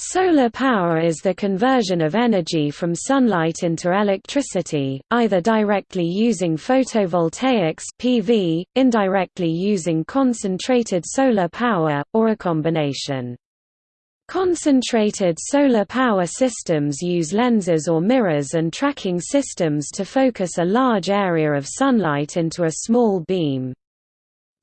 Solar power is the conversion of energy from sunlight into electricity, either directly using photovoltaics PV, indirectly using concentrated solar power, or a combination. Concentrated solar power systems use lenses or mirrors and tracking systems to focus a large area of sunlight into a small beam.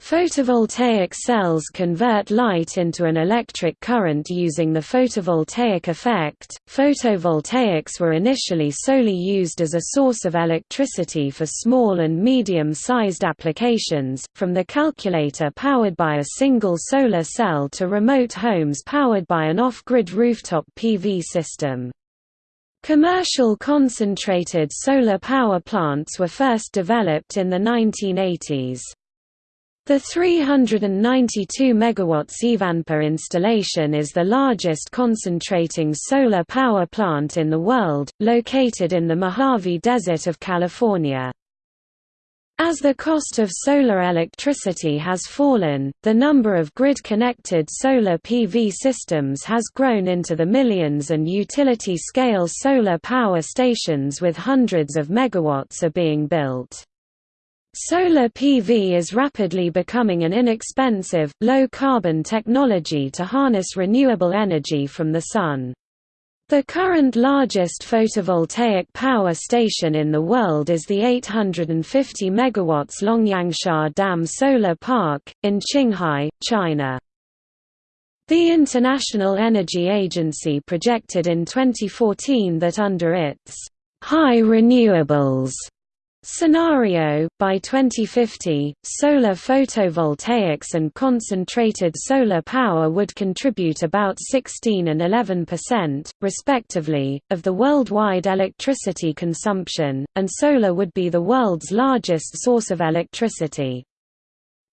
Photovoltaic cells convert light into an electric current using the photovoltaic effect. Photovoltaics were initially solely used as a source of electricity for small and medium sized applications, from the calculator powered by a single solar cell to remote homes powered by an off grid rooftop PV system. Commercial concentrated solar power plants were first developed in the 1980s. The 392 MW Ivanpah installation is the largest concentrating solar power plant in the world, located in the Mojave Desert of California. As the cost of solar electricity has fallen, the number of grid-connected solar PV systems has grown into the millions and utility-scale solar power stations with hundreds of megawatts are being built. Solar PV is rapidly becoming an inexpensive, low-carbon technology to harness renewable energy from the sun. The current largest photovoltaic power station in the world is the 850 MW Longyangxia Dam Solar Park, in Qinghai, China. The International Energy Agency projected in 2014 that under its high renewables Scenario, by 2050, solar photovoltaics and concentrated solar power would contribute about 16 and 11%, respectively, of the worldwide electricity consumption, and solar would be the world's largest source of electricity.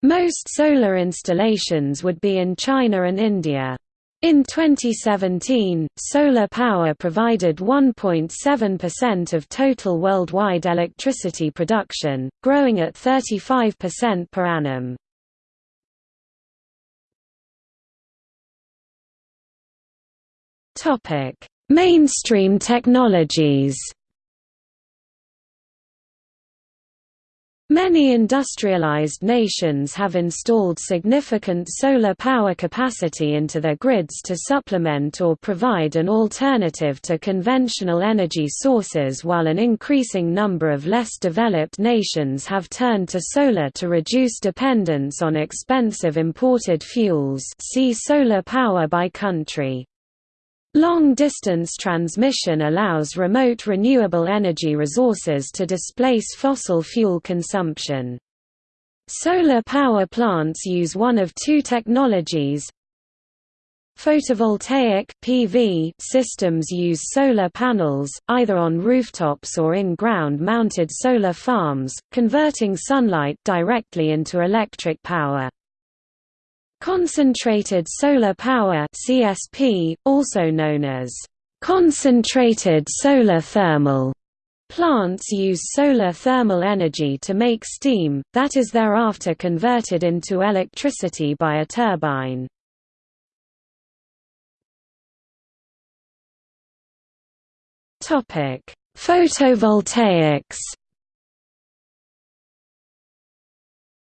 Most solar installations would be in China and India. In 2017, solar power provided 1.7% of total worldwide electricity production, growing at 35% per annum. Mainstream technologies Many industrialized nations have installed significant solar power capacity into their grids to supplement or provide an alternative to conventional energy sources while an increasing number of less developed nations have turned to solar to reduce dependence on expensive imported fuels see solar power by country. Long-distance transmission allows remote renewable energy resources to displace fossil fuel consumption. Solar power plants use one of two technologies. Photovoltaic PV systems use solar panels, either on rooftops or in ground-mounted solar farms, converting sunlight directly into electric power. Concentrated solar power CSP, also known as concentrated solar thermal plants use solar thermal energy to make steam, that is thereafter converted into electricity by a turbine. Photovoltaics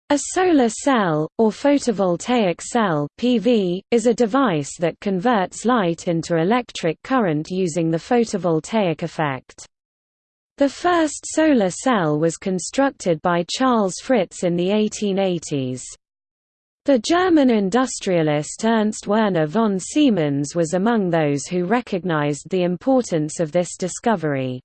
A solar cell, or photovoltaic cell PV, is a device that converts light into electric current using the photovoltaic effect. The first solar cell was constructed by Charles Fritts in the 1880s. The German industrialist Ernst Werner von Siemens was among those who recognized the importance of this discovery.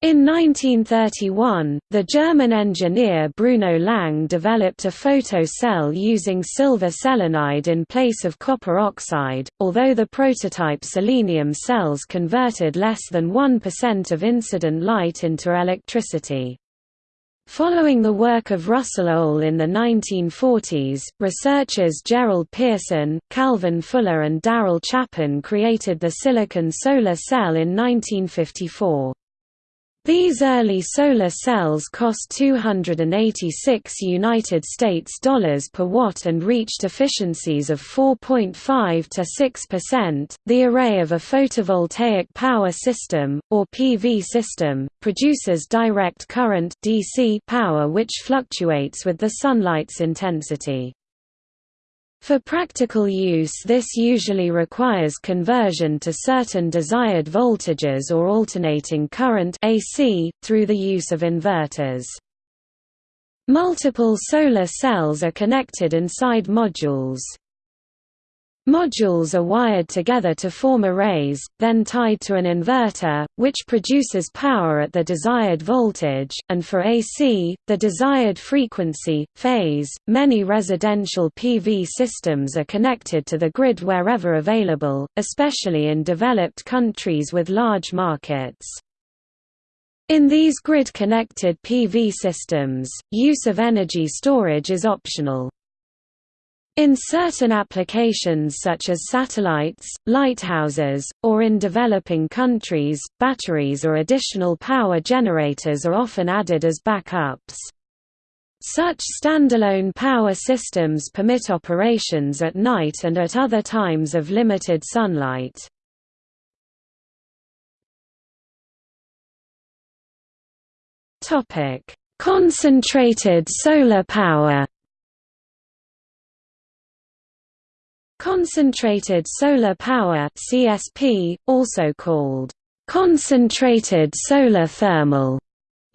In 1931, the German engineer Bruno Lang developed a photo cell using silver selenide in place of copper oxide, although the prototype selenium cells converted less than 1% of incident light into electricity. Following the work of Russell Ohl in the 1940s, researchers Gerald Pearson, Calvin Fuller and Darrell Chapin created the silicon solar cell in 1954. These early solar cells cost 286 United States dollars per watt and reached efficiencies of 4.5 to 6%. The array of a photovoltaic power system or PV system produces direct current DC power which fluctuates with the sunlight's intensity. For practical use this usually requires conversion to certain desired voltages or alternating current AC, through the use of inverters. Multiple solar cells are connected inside modules. Modules are wired together to form arrays, then tied to an inverter, which produces power at the desired voltage, and for AC, the desired frequency, phase. Many residential PV systems are connected to the grid wherever available, especially in developed countries with large markets. In these grid-connected PV systems, use of energy storage is optional. In certain applications such as satellites, lighthouses, or in developing countries, batteries or additional power generators are often added as backups. Such standalone power systems permit operations at night and at other times of limited sunlight. Concentrated solar power Concentrated solar power CSP, also called concentrated solar thermal,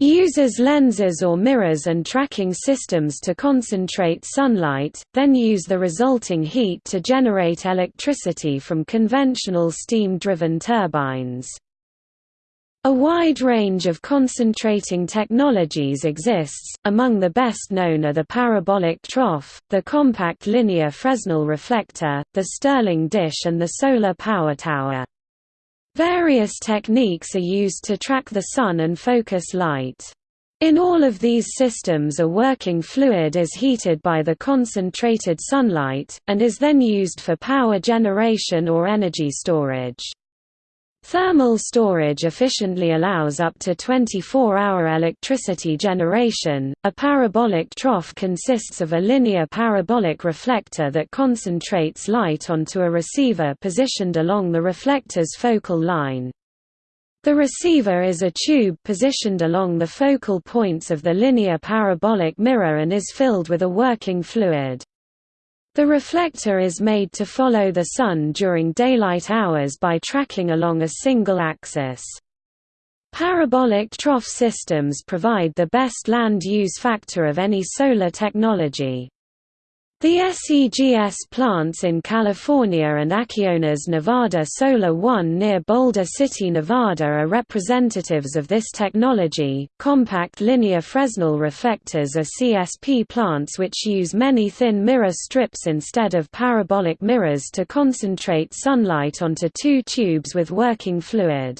uses lenses or mirrors and tracking systems to concentrate sunlight, then use the resulting heat to generate electricity from conventional steam-driven turbines. A wide range of concentrating technologies exists, among the best known are the parabolic trough, the compact linear Fresnel reflector, the Stirling dish and the solar power tower. Various techniques are used to track the sun and focus light. In all of these systems a working fluid is heated by the concentrated sunlight, and is then used for power generation or energy storage. Thermal storage efficiently allows up to 24-hour electricity generation. A parabolic trough consists of a linear parabolic reflector that concentrates light onto a receiver positioned along the reflector's focal line. The receiver is a tube positioned along the focal points of the linear parabolic mirror and is filled with a working fluid. The reflector is made to follow the Sun during daylight hours by tracking along a single axis. Parabolic trough systems provide the best land use factor of any solar technology. The SEGS plants in California and Acciona's Nevada Solar One near Boulder City, Nevada are representatives of this technology. Compact linear Fresnel reflectors are CSP plants which use many thin mirror strips instead of parabolic mirrors to concentrate sunlight onto two tubes with working fluid.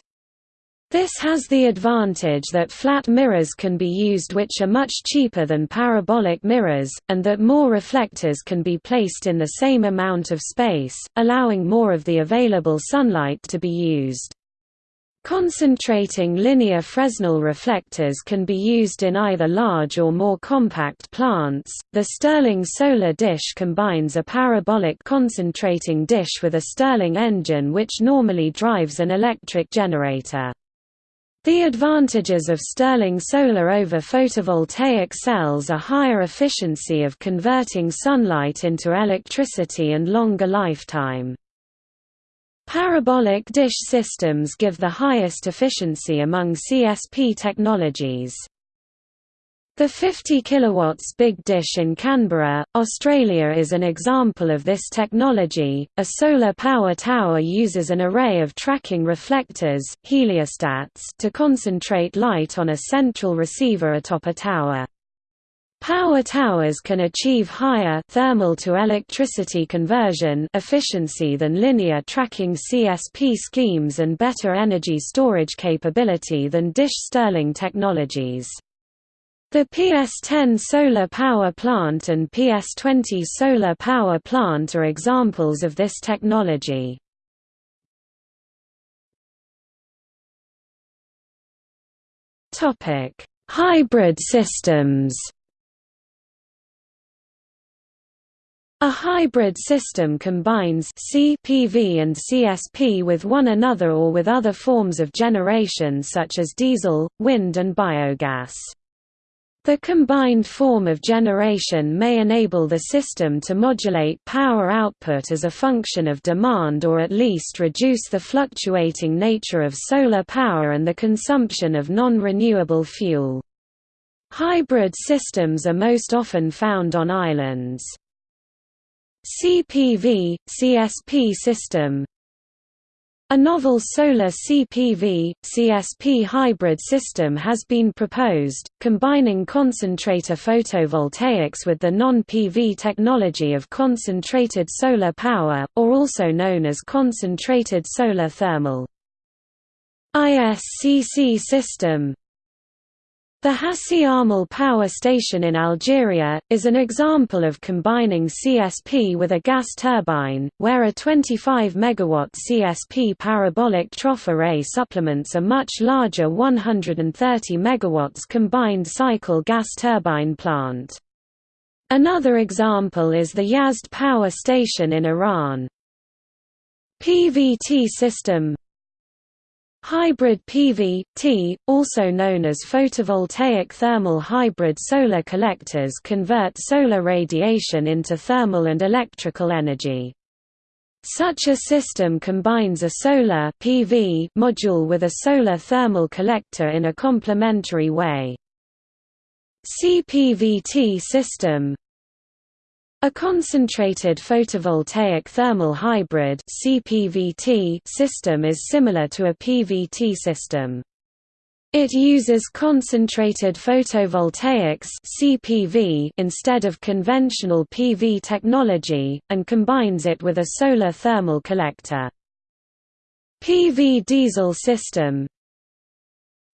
This has the advantage that flat mirrors can be used which are much cheaper than parabolic mirrors, and that more reflectors can be placed in the same amount of space, allowing more of the available sunlight to be used. Concentrating linear Fresnel reflectors can be used in either large or more compact plants. The Stirling solar dish combines a parabolic concentrating dish with a Stirling engine which normally drives an electric generator. The advantages of Stirling solar over photovoltaic cells are higher efficiency of converting sunlight into electricity and longer lifetime. Parabolic dish systems give the highest efficiency among CSP technologies. The 50 kW Big Dish in Canberra, Australia is an example of this technology. A solar power tower uses an array of tracking reflectors heliostats to concentrate light on a central receiver atop a tower. Power towers can achieve higher thermal to electricity conversion efficiency than linear tracking CSP schemes and better energy storage capability than dish Stirling technologies. The PS10 solar power plant and PS20 solar power plant are examples of this technology. Topic: – Hybrid systems A hybrid system combines CPV and CSP with one another or with other forms of generation such as diesel, wind and biogas. The combined form of generation may enable the system to modulate power output as a function of demand or at least reduce the fluctuating nature of solar power and the consumption of non-renewable fuel. Hybrid systems are most often found on islands. CPV, CSP system A novel solar CPV, CSP hybrid system has been proposed, combining concentrator photovoltaics with the non-PV technology of concentrated solar power, or also known as concentrated solar thermal. ISCC system the Hassi R'Mel power station in Algeria, is an example of combining CSP with a gas turbine, where a 25 MW CSP parabolic trough array supplements a much larger 130 MW combined cycle gas turbine plant. Another example is the Yazd power station in Iran. PVT system Hybrid PV, T, also known as photovoltaic thermal hybrid solar collectors convert solar radiation into thermal and electrical energy. Such a system combines a solar PV module with a solar thermal collector in a complementary way. CPVT system a concentrated photovoltaic thermal hybrid (CPVT) system is similar to a PVT system. It uses concentrated photovoltaics (CPV) instead of conventional PV technology and combines it with a solar thermal collector. PV diesel system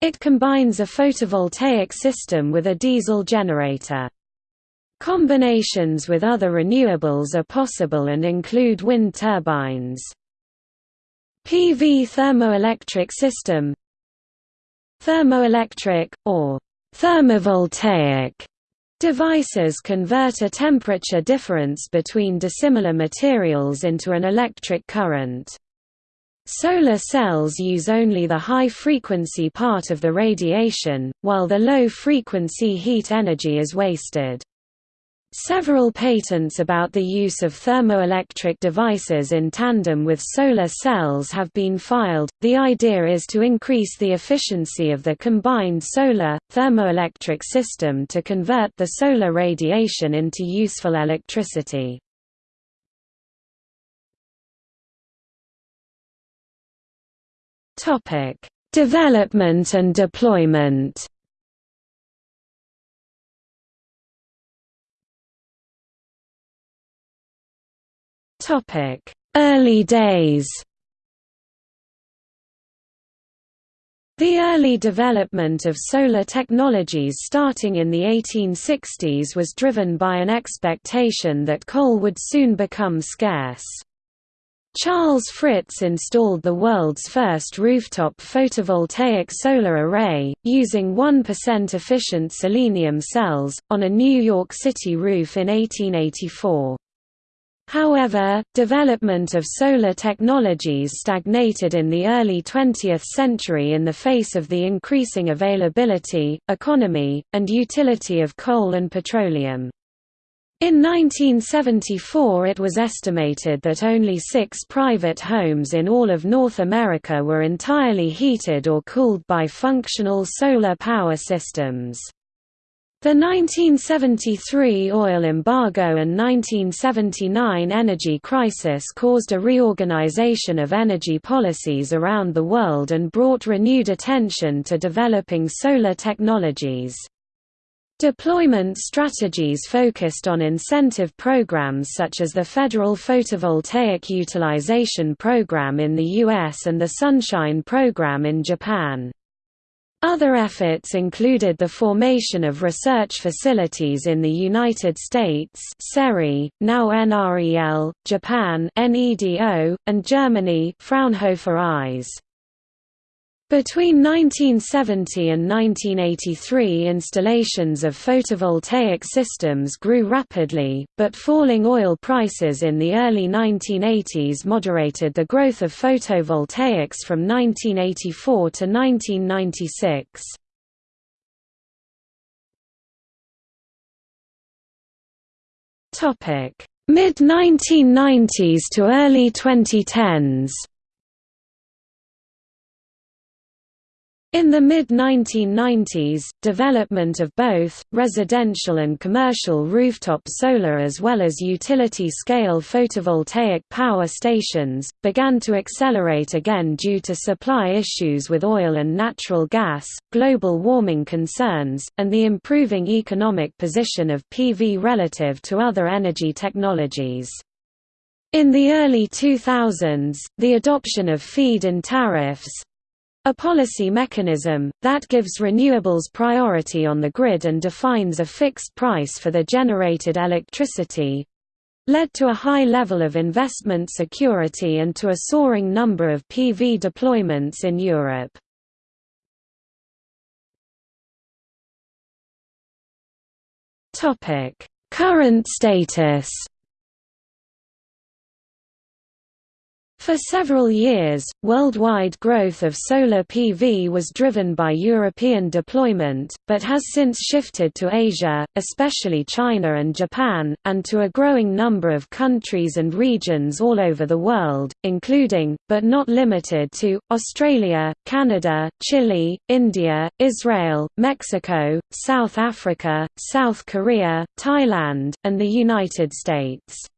It combines a photovoltaic system with a diesel generator. Combinations with other renewables are possible and include wind turbines. PV thermoelectric system Thermoelectric, or thermovoltaic devices convert a temperature difference between dissimilar materials into an electric current. Solar cells use only the high-frequency part of the radiation, while the low-frequency heat energy is wasted. Several patents about the use of thermoelectric devices in tandem with solar cells have been filed. The idea is to increase the efficiency of the combined solar thermoelectric system to convert the solar radiation into useful electricity. Topic: Development and deployment. Early days The early development of solar technologies starting in the 1860s was driven by an expectation that coal would soon become scarce. Charles Fritts installed the world's first rooftop photovoltaic solar array, using 1% efficient selenium cells, on a New York City roof in 1884. However, development of solar technologies stagnated in the early 20th century in the face of the increasing availability, economy, and utility of coal and petroleum. In 1974 it was estimated that only six private homes in all of North America were entirely heated or cooled by functional solar power systems. The 1973 oil embargo and 1979 energy crisis caused a reorganization of energy policies around the world and brought renewed attention to developing solar technologies. Deployment strategies focused on incentive programs such as the Federal Photovoltaic Utilization Program in the US and the Sunshine Program in Japan. Other efforts included the formation of research facilities in the United States SERI, now NREL, Japan NEDO, and Germany Fraunhofer ISE. Between 1970 and 1983 installations of photovoltaic systems grew rapidly, but falling oil prices in the early 1980s moderated the growth of photovoltaics from 1984 to 1996. Mid-1990s to early 2010s In the mid-1990s, development of both, residential and commercial rooftop solar as well as utility-scale photovoltaic power stations, began to accelerate again due to supply issues with oil and natural gas, global warming concerns, and the improving economic position of PV relative to other energy technologies. In the early 2000s, the adoption of feed-in tariffs, a policy mechanism, that gives renewables priority on the grid and defines a fixed price for the generated electricity led to a high level of investment security and to a soaring number of PV deployments in Europe. Current status For several years, worldwide growth of solar PV was driven by European deployment, but has since shifted to Asia, especially China and Japan, and to a growing number of countries and regions all over the world, including, but not limited to, Australia, Canada, Chile, India, Israel, Mexico, South Africa, South Korea, Thailand, and the United States.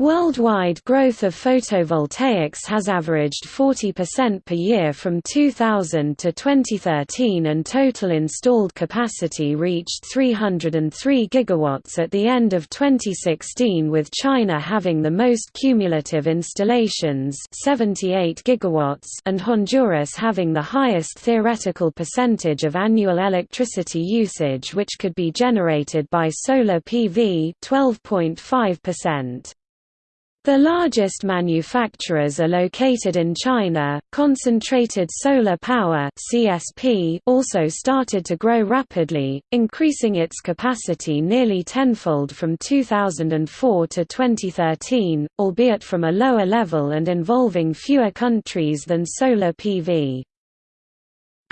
Worldwide growth of photovoltaics has averaged 40% per year from 2000 to 2013 and total installed capacity reached 303 gigawatts at the end of 2016 with China having the most cumulative installations 78 gigawatts and Honduras having the highest theoretical percentage of annual electricity usage which could be generated by solar PV 12.5%. The largest manufacturers are located in China. Concentrated solar power (CSP) also started to grow rapidly, increasing its capacity nearly tenfold from 2004 to 2013, albeit from a lower level and involving fewer countries than solar PV.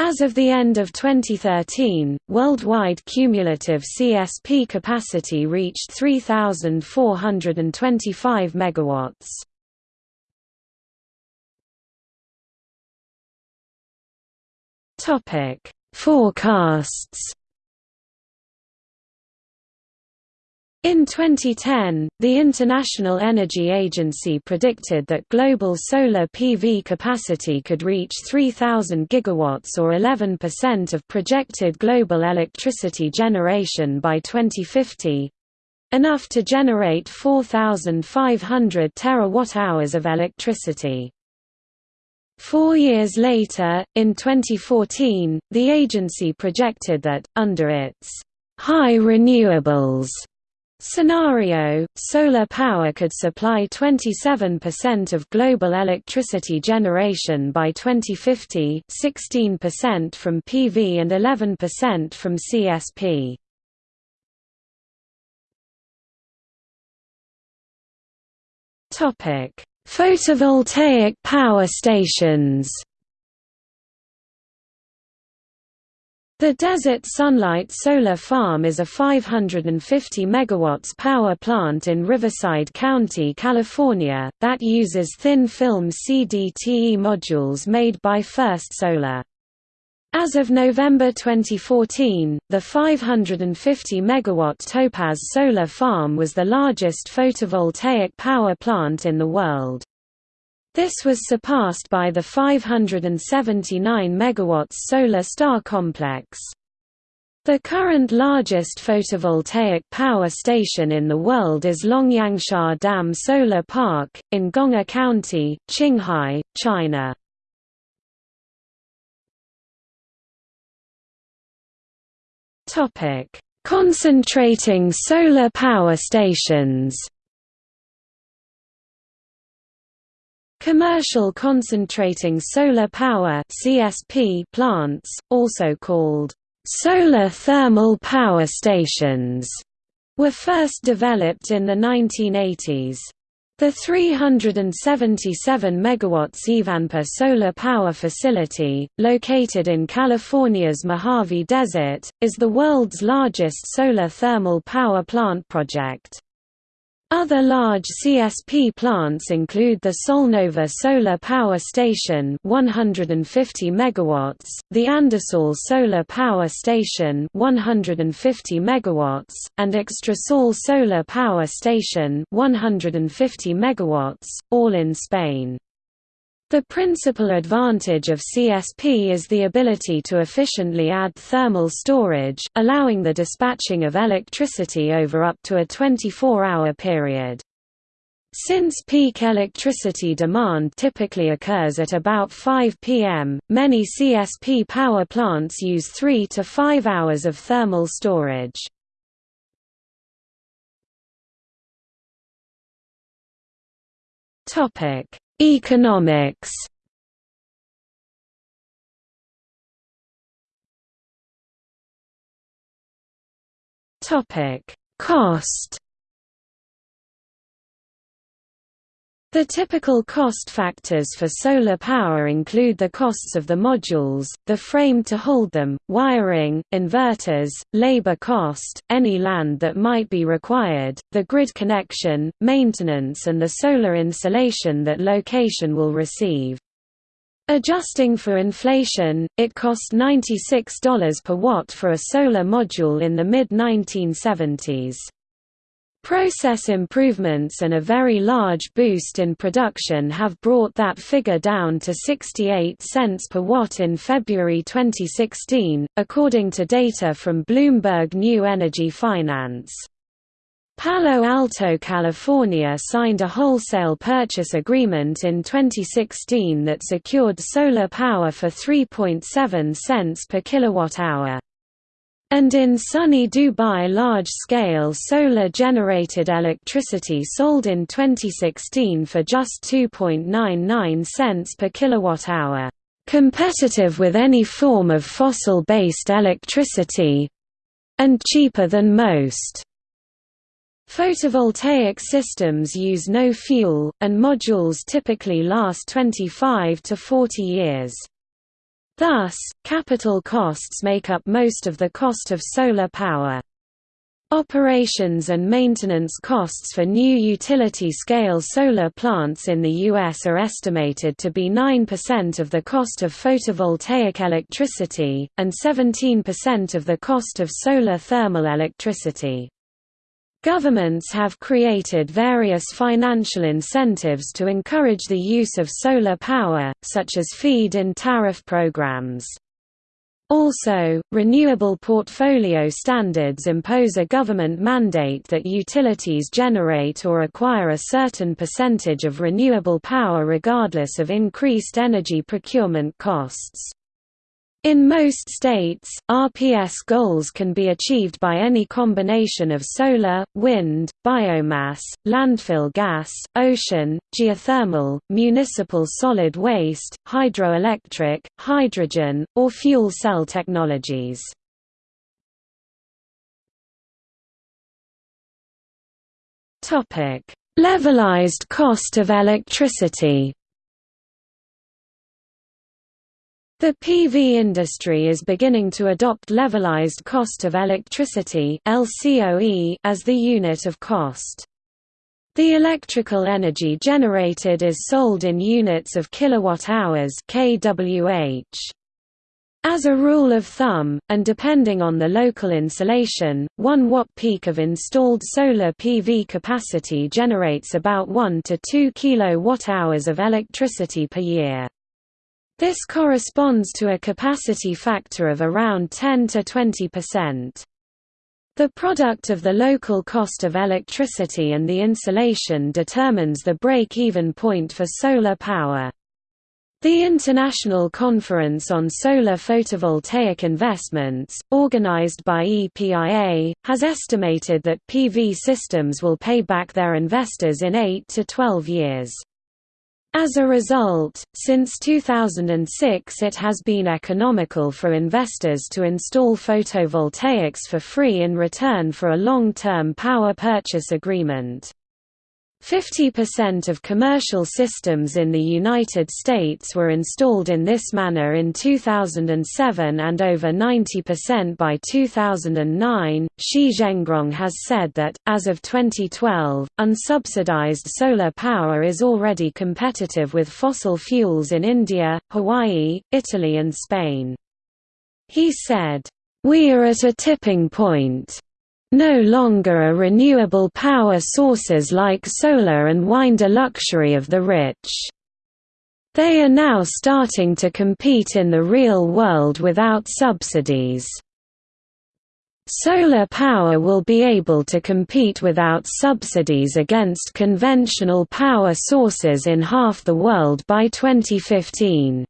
As of the end of 2013, worldwide cumulative CSP capacity reached 3,425 megawatts. Topic: Forecasts In 2010, the International Energy Agency predicted that global solar PV capacity could reach 3,000 gigawatts or 11% of projected global electricity generation by 2050 enough to generate 4,500 terawatt-hours of electricity. Four years later, in 2014, the agency projected that, under its high renewables Scenario, solar power could supply 27% of global electricity generation by 2050 16% from PV and 11% from CSP. Photovoltaic power stations The Desert Sunlight Solar Farm is a 550 MW power plant in Riverside County, California, that uses thin-film CDTE modules made by First Solar. As of November 2014, the 550 MW Topaz Solar Farm was the largest photovoltaic power plant in the world. This was surpassed by the 579 MW Solar Star complex. The current largest photovoltaic power station in the world is Longyangxia Dam Solar Park, in Gong'er County, Qinghai, China. Concentrating solar power stations Commercial concentrating solar power (CSP) plants, also called solar thermal power stations, were first developed in the 1980s. The 377 MW Ivanpah solar power facility, located in California's Mojave Desert, is the world's largest solar thermal power plant project. Other large CSP plants include the Solnova Solar Power Station 150 MW, the Andasol Solar Power Station 150 MW, and Extresol Solar Power Station 150 MW, all in Spain. The principal advantage of CSP is the ability to efficiently add thermal storage, allowing the dispatching of electricity over up to a 24-hour period. Since peak electricity demand typically occurs at about 5 pm, many CSP power plants use 3 to 5 hours of thermal storage. Topic: Economics. Topic: Cost The typical cost factors for solar power include the costs of the modules, the frame to hold them, wiring, inverters, labor cost, any land that might be required, the grid connection, maintenance and the solar insolation that location will receive. Adjusting for inflation, it cost $96 per watt for a solar module in the mid-1970s. Process improvements and a very large boost in production have brought that figure down to 68 cents per watt in February 2016, according to data from Bloomberg New Energy Finance. Palo Alto, California signed a wholesale purchase agreement in 2016 that secured solar power for 3.7 cents per kilowatt-hour. And in sunny Dubai large-scale solar-generated electricity sold in 2016 for just 2.99 cents per kilowatt-hour, competitive with any form of fossil-based electricity—and cheaper than most. Photovoltaic systems use no fuel, and modules typically last 25 to 40 years. Thus, capital costs make up most of the cost of solar power. Operations and maintenance costs for new utility-scale solar plants in the U.S. are estimated to be 9% of the cost of photovoltaic electricity, and 17% of the cost of solar thermal electricity. Governments have created various financial incentives to encourage the use of solar power, such as feed-in tariff programs. Also, renewable portfolio standards impose a government mandate that utilities generate or acquire a certain percentage of renewable power regardless of increased energy procurement costs. In most states, RPS goals can be achieved by any combination of solar, wind, biomass, landfill gas, ocean, geothermal, municipal solid waste, hydroelectric, hydrogen, or fuel cell technologies. Levelized cost of electricity The PV industry is beginning to adopt levelized cost of electricity as the unit of cost. The electrical energy generated is sold in units of kilowatt-hours kWh. As a rule of thumb, and depending on the local insolation, 1 watt peak of installed solar PV capacity generates about 1 to 2 kilowatt-hours of electricity per year. This corresponds to a capacity factor of around 10 to 20%. The product of the local cost of electricity and the insolation determines the break-even point for solar power. The International Conference on Solar Photovoltaic Investments, organized by EPIA, has estimated that PV systems will pay back their investors in 8 to 12 years. As a result, since 2006 it has been economical for investors to install photovoltaics for free in return for a long-term power purchase agreement. 50% of commercial systems in the United States were installed in this manner in 2007 and over 90% by 2009. Shi Zhengrong has said that, as of 2012, unsubsidized solar power is already competitive with fossil fuels in India, Hawaii, Italy, and Spain. He said, We are at a tipping point. No longer are renewable power sources like solar and wind a luxury of the rich. They are now starting to compete in the real world without subsidies. Solar power will be able to compete without subsidies against conventional power sources in half the world by 2015.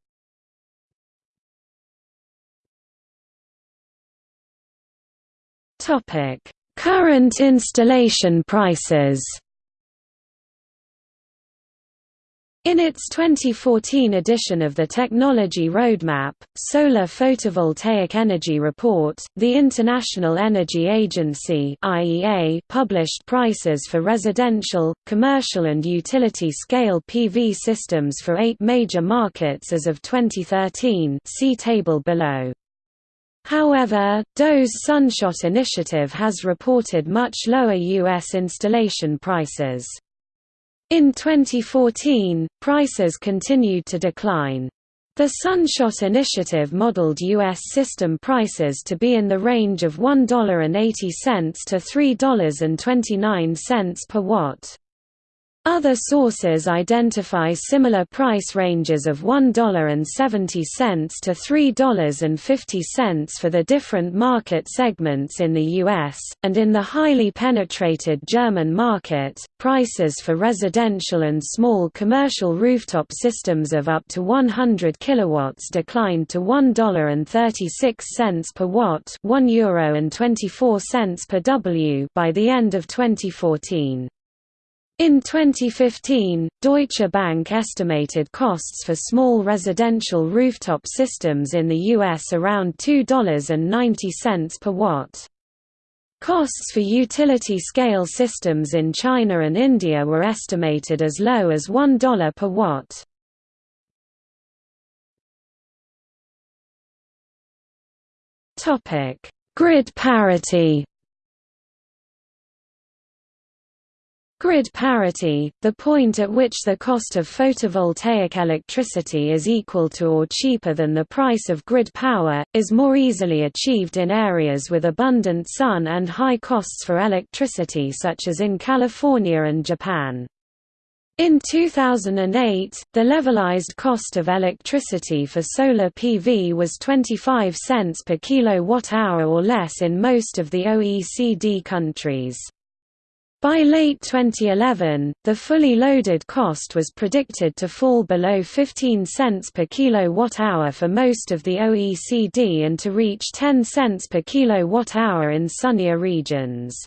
Current installation prices. In its 2014 edition of the Technology Roadmap, Solar Photovoltaic Energy Report, the International Energy Agency (IEA) published prices for residential, commercial and utility-scale PV systems for 8 major markets as of 2013. See table below. However, DOE's Sunshot initiative has reported much lower U.S. installation prices. In 2014, prices continued to decline. The Sunshot initiative modeled U.S. system prices to be in the range of $1.80 to $3.29 per watt. Other sources identify similar price ranges of $1.70 to $3.50 for the different market segments in the US, and in the highly penetrated German market, prices for residential and small commercial rooftop systems of up to 100 kW declined to $1.36 per watt €1.24 per W by the end of 2014. In 2015, Deutsche Bank estimated costs for small residential rooftop systems in the U.S. around $2.90 per watt. Costs for utility-scale systems in China and India were estimated as low as $1 per watt. Grid parity Grid parity, the point at which the cost of photovoltaic electricity is equal to or cheaper than the price of grid power, is more easily achieved in areas with abundant sun and high costs for electricity such as in California and Japan. In 2008, the levelized cost of electricity for solar PV was 25 cents per kilowatt-hour or less in most of the OECD countries. By late 2011, the fully loaded cost was predicted to fall below 15 cents per kilowatt-hour for most of the OECD and to reach 10 cents per kilowatt-hour in sunnier regions.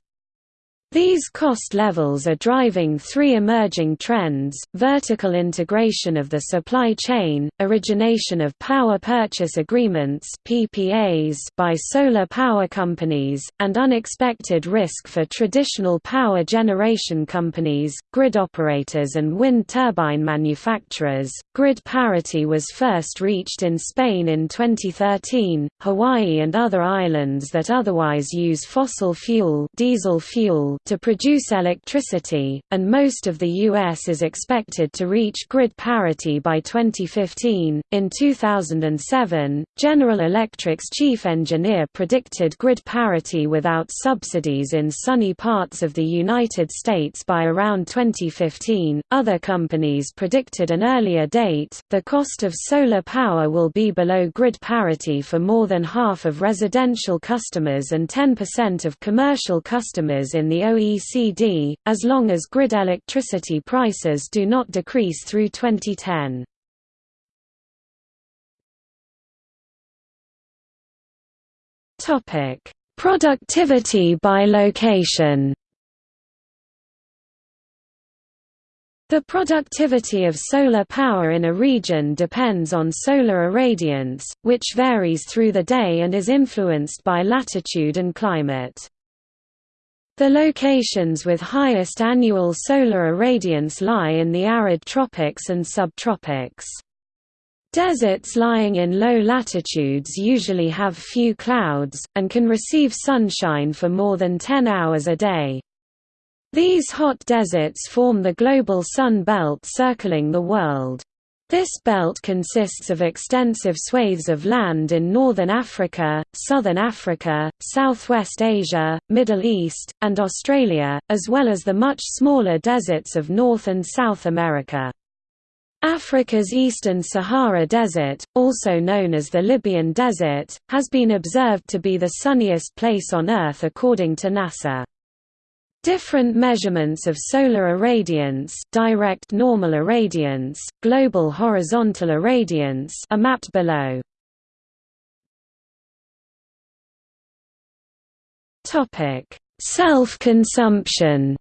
These cost levels are driving three emerging trends, vertical integration of the supply chain, origination of power purchase agreements PPAs by solar power companies, and unexpected risk for traditional power generation companies, grid operators and wind turbine manufacturers. Grid parity was first reached in Spain in 2013, Hawaii and other islands that otherwise use fossil fuel, diesel fuel to produce electricity, and most of the U.S. is expected to reach grid parity by 2015. In 2007, General Electric's chief engineer predicted grid parity without subsidies in sunny parts of the United States by around 2015. Other companies predicted an earlier date. The cost of solar power will be below grid parity for more than half of residential customers and 10% of commercial customers in the OECD, as long as grid electricity prices do not decrease through 2010. Productivity by location The productivity of solar power in a region depends on solar irradiance, which varies through the day and is influenced by latitude and climate. The locations with highest annual solar irradiance lie in the arid tropics and subtropics. Deserts lying in low latitudes usually have few clouds, and can receive sunshine for more than 10 hours a day. These hot deserts form the global sun belt circling the world. This belt consists of extensive swathes of land in northern Africa, southern Africa, southwest Asia, Middle East, and Australia, as well as the much smaller deserts of North and South America. Africa's eastern Sahara Desert, also known as the Libyan Desert, has been observed to be the sunniest place on Earth according to NASA. Different measurements of solar irradiance direct normal irradiance, global horizontal irradiance are mapped below. Self-consumption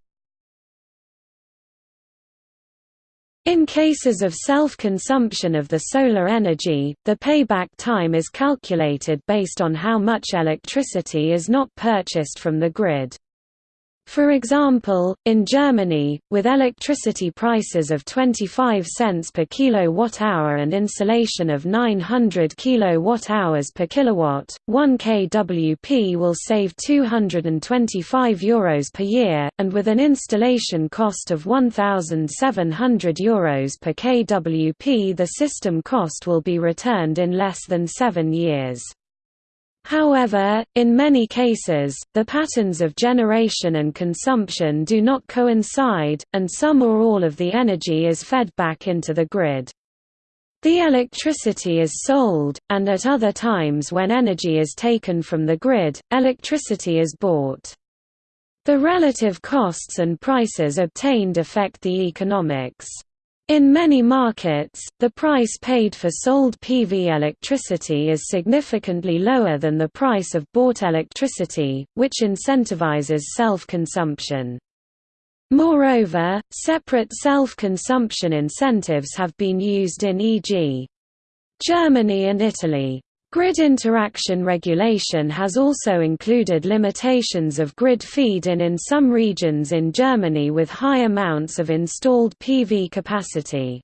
In cases of self-consumption of the solar energy, the payback time is calculated based on how much electricity is not purchased from the grid. For example, in Germany, with electricity prices of 25 cents per kilowatt-hour and insolation of 900 kilowatt-hours per kilowatt, 1 kWp will save 225 euros per year, and with an installation cost of 1,700 euros per kWp the system cost will be returned in less than seven years. However, in many cases, the patterns of generation and consumption do not coincide, and some or all of the energy is fed back into the grid. The electricity is sold, and at other times when energy is taken from the grid, electricity is bought. The relative costs and prices obtained affect the economics. In many markets, the price paid for sold PV electricity is significantly lower than the price of bought electricity, which incentivizes self-consumption. Moreover, separate self-consumption incentives have been used in e.g. Germany and Italy. Grid interaction regulation has also included limitations of grid feed-in in some regions in Germany with high amounts of installed PV capacity.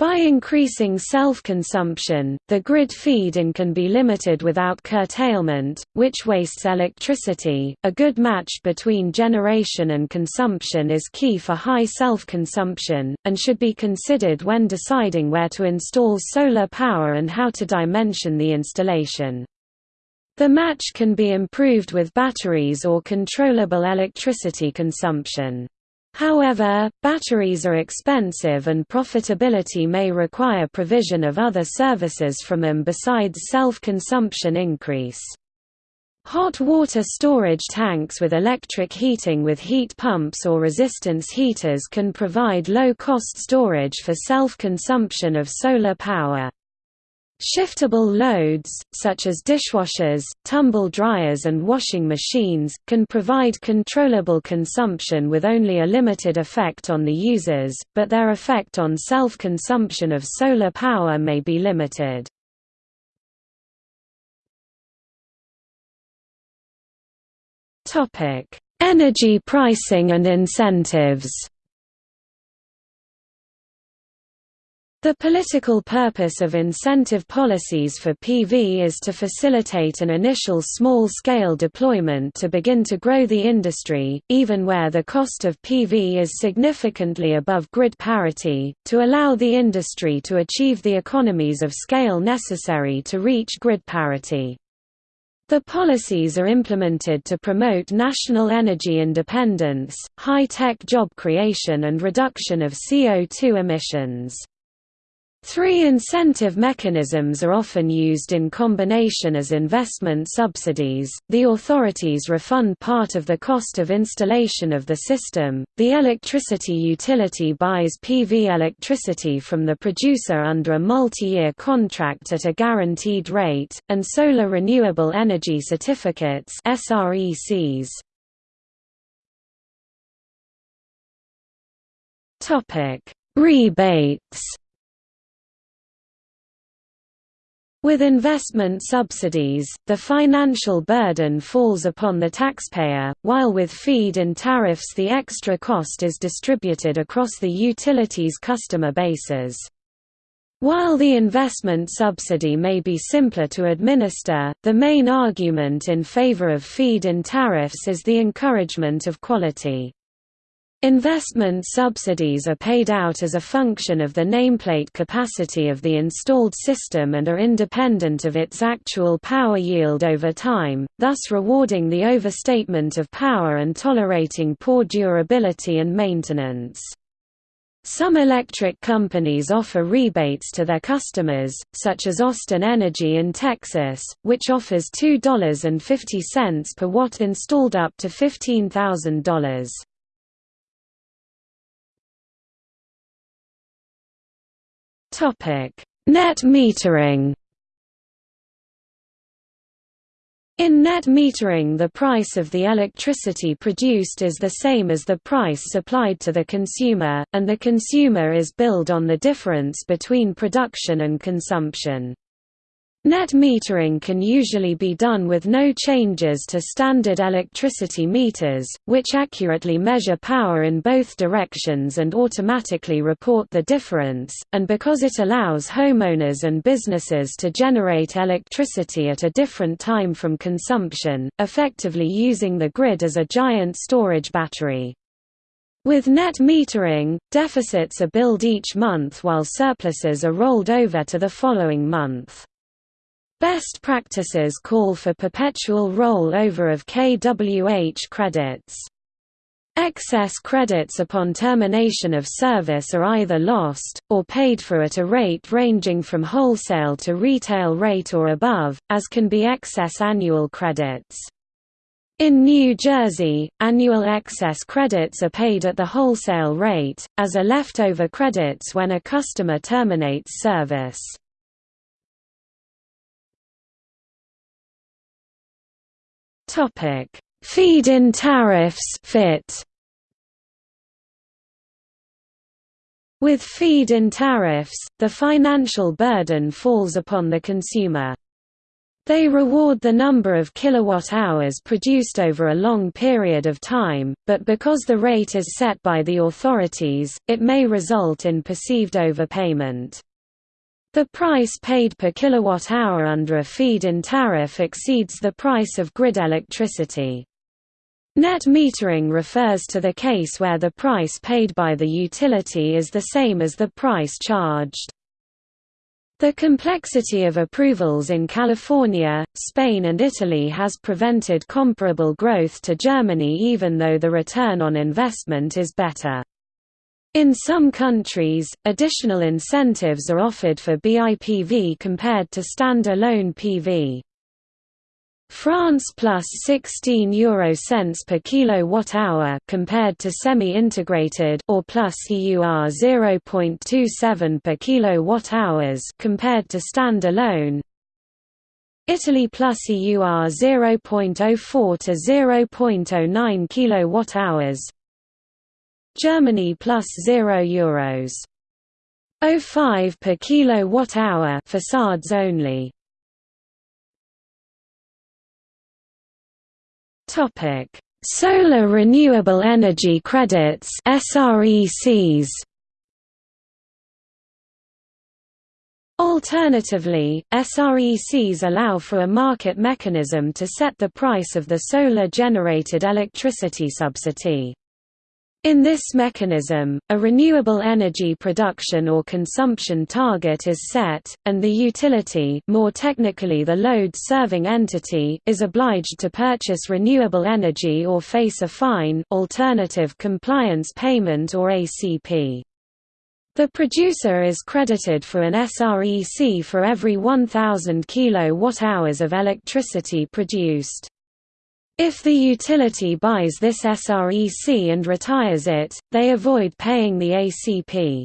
By increasing self-consumption, the grid feed-in can be limited without curtailment, which wastes electricity. A good match between generation and consumption is key for high self-consumption, and should be considered when deciding where to install solar power and how to dimension the installation. The match can be improved with batteries or controllable electricity consumption. However, batteries are expensive and profitability may require provision of other services from them besides self-consumption increase. Hot water storage tanks with electric heating with heat pumps or resistance heaters can provide low-cost storage for self-consumption of solar power. Shiftable loads, such as dishwashers, tumble dryers and washing machines, can provide controllable consumption with only a limited effect on the users, but their effect on self-consumption of solar power may be limited. Energy pricing and incentives The political purpose of incentive policies for PV is to facilitate an initial small-scale deployment to begin to grow the industry, even where the cost of PV is significantly above grid parity, to allow the industry to achieve the economies of scale necessary to reach grid parity. The policies are implemented to promote national energy independence, high-tech job creation and reduction of CO2 emissions. Three incentive mechanisms are often used in combination as investment subsidies. The authorities refund part of the cost of installation of the system. The electricity utility buys PV electricity from the producer under a multi-year contract at a guaranteed rate, and solar renewable energy certificates (SRECs). Rebates With investment subsidies, the financial burden falls upon the taxpayer, while with feed-in tariffs the extra cost is distributed across the utilities customer bases. While the investment subsidy may be simpler to administer, the main argument in favor of feed-in tariffs is the encouragement of quality. Investment subsidies are paid out as a function of the nameplate capacity of the installed system and are independent of its actual power yield over time, thus rewarding the overstatement of power and tolerating poor durability and maintenance. Some electric companies offer rebates to their customers, such as Austin Energy in Texas, which offers $2.50 per watt installed up to $15,000. Net metering. In net metering the price of the electricity produced is the same as the price supplied to the consumer, and the consumer is billed on the difference between production and consumption. Net metering can usually be done with no changes to standard electricity meters, which accurately measure power in both directions and automatically report the difference, and because it allows homeowners and businesses to generate electricity at a different time from consumption, effectively using the grid as a giant storage battery. With net metering, deficits are billed each month while surpluses are rolled over to the following month. Best practices call for perpetual roll-over of KWH credits. Excess credits upon termination of service are either lost, or paid for at a rate ranging from wholesale to retail rate or above, as can be excess annual credits. In New Jersey, annual excess credits are paid at the wholesale rate, as are leftover credits when a customer terminates service. Feed-in tariffs (FIT). With feed-in tariffs, the financial burden falls upon the consumer. They reward the number of kilowatt-hours produced over a long period of time, but because the rate is set by the authorities, it may result in perceived overpayment. The price paid per kilowatt-hour under a feed-in tariff exceeds the price of grid electricity. Net metering refers to the case where the price paid by the utility is the same as the price charged. The complexity of approvals in California, Spain and Italy has prevented comparable growth to Germany even though the return on investment is better. In some countries, additional incentives are offered for BIPV compared to stand-alone PV. France plus 16 euro cents per kilowatt hour compared to semi-integrated or plus EUR 0.27 per kilowatt hours compared to stand-alone. Italy plus EUR 0.04 to 0.09 kilowatt hours. Germany plus 0 euros. 05 per kilowatt hour facades only. Topic. Solar renewable energy credits SRECs Alternatively, SRECs allow for a market mechanism to set the price of the solar-generated electricity subsidy. In this mechanism, a renewable energy production or consumption target is set, and the utility more technically the load-serving entity is obliged to purchase renewable energy or face a fine alternative compliance payment or ACP. The producer is credited for an SREC for every 1,000 kWh of electricity produced. If the utility buys this SREC and retires it, they avoid paying the ACP.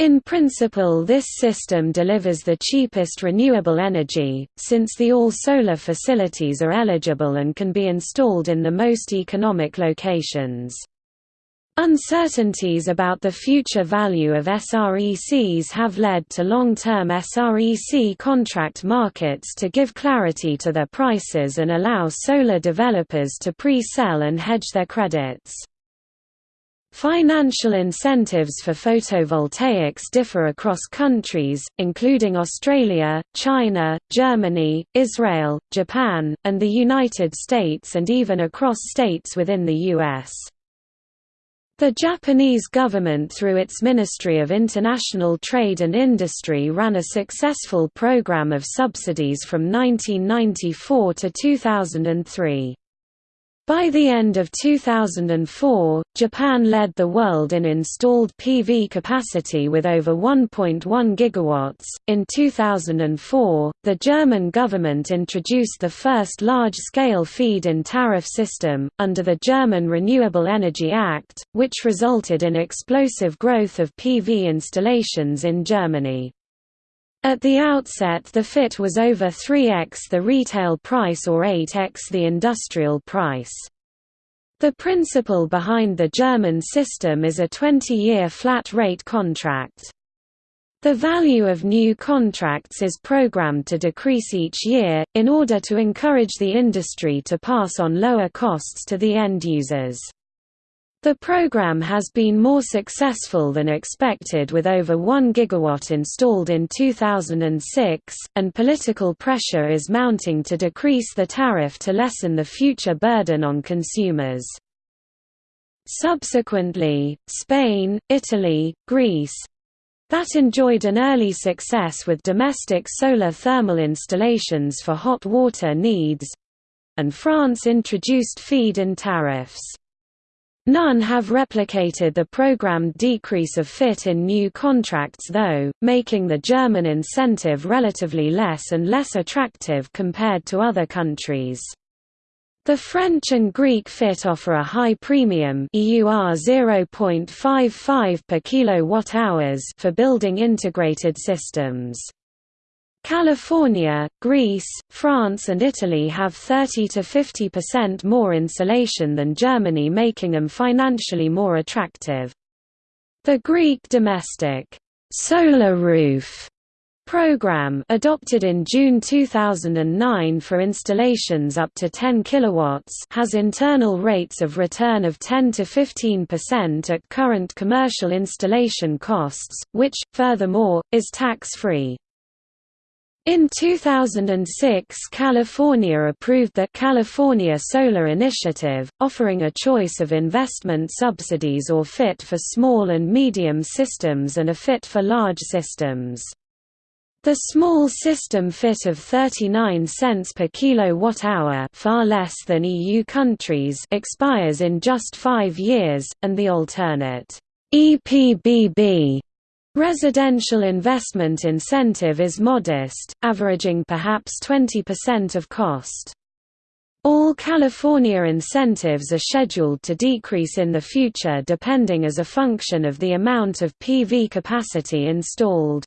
In principle this system delivers the cheapest renewable energy, since the all-solar facilities are eligible and can be installed in the most economic locations. Uncertainties about the future value of SRECs have led to long-term SREC contract markets to give clarity to their prices and allow solar developers to pre-sell and hedge their credits. Financial incentives for photovoltaics differ across countries, including Australia, China, Germany, Israel, Japan, and the United States and even across states within the U.S. The Japanese government through its Ministry of International Trade and Industry ran a successful program of subsidies from 1994 to 2003. By the end of 2004, Japan led the world in installed PV capacity with over 1.1 gigawatts. In 2004, the German government introduced the first large-scale feed-in tariff system under the German Renewable Energy Act, which resulted in explosive growth of PV installations in Germany. At the outset the FIT was over 3x the retail price or 8x the industrial price. The principle behind the German system is a 20-year flat-rate contract. The value of new contracts is programmed to decrease each year, in order to encourage the industry to pass on lower costs to the end users. The program has been more successful than expected with over 1 gigawatt installed in 2006, and political pressure is mounting to decrease the tariff to lessen the future burden on consumers. Subsequently, Spain, Italy, Greece, that enjoyed an early success with domestic solar thermal installations for hot water needs, and France introduced feed-in tariffs. None have replicated the programmed decrease of FIT in new contracts though, making the German incentive relatively less and less attractive compared to other countries. The French and Greek FIT offer a high premium EUR 0.55 per kilowatt-hours for building integrated systems. California, Greece, France and Italy have 30 to 50% more insolation than Germany making them financially more attractive. The Greek domestic solar roof program adopted in June 2009 for installations up to 10 kilowatts has internal rates of return of 10 to 15% at current commercial installation costs, which, furthermore, is tax-free. In 2006 California approved the California Solar Initiative, offering a choice of investment subsidies or FIT for small and medium systems and a FIT for large systems. The small system FIT of 39 cents per kilowatt-hour far less than EU countries expires in just five years, and the alternate EPBB Residential investment incentive is modest, averaging perhaps 20% of cost. All California incentives are scheduled to decrease in the future depending as a function of the amount of PV capacity installed.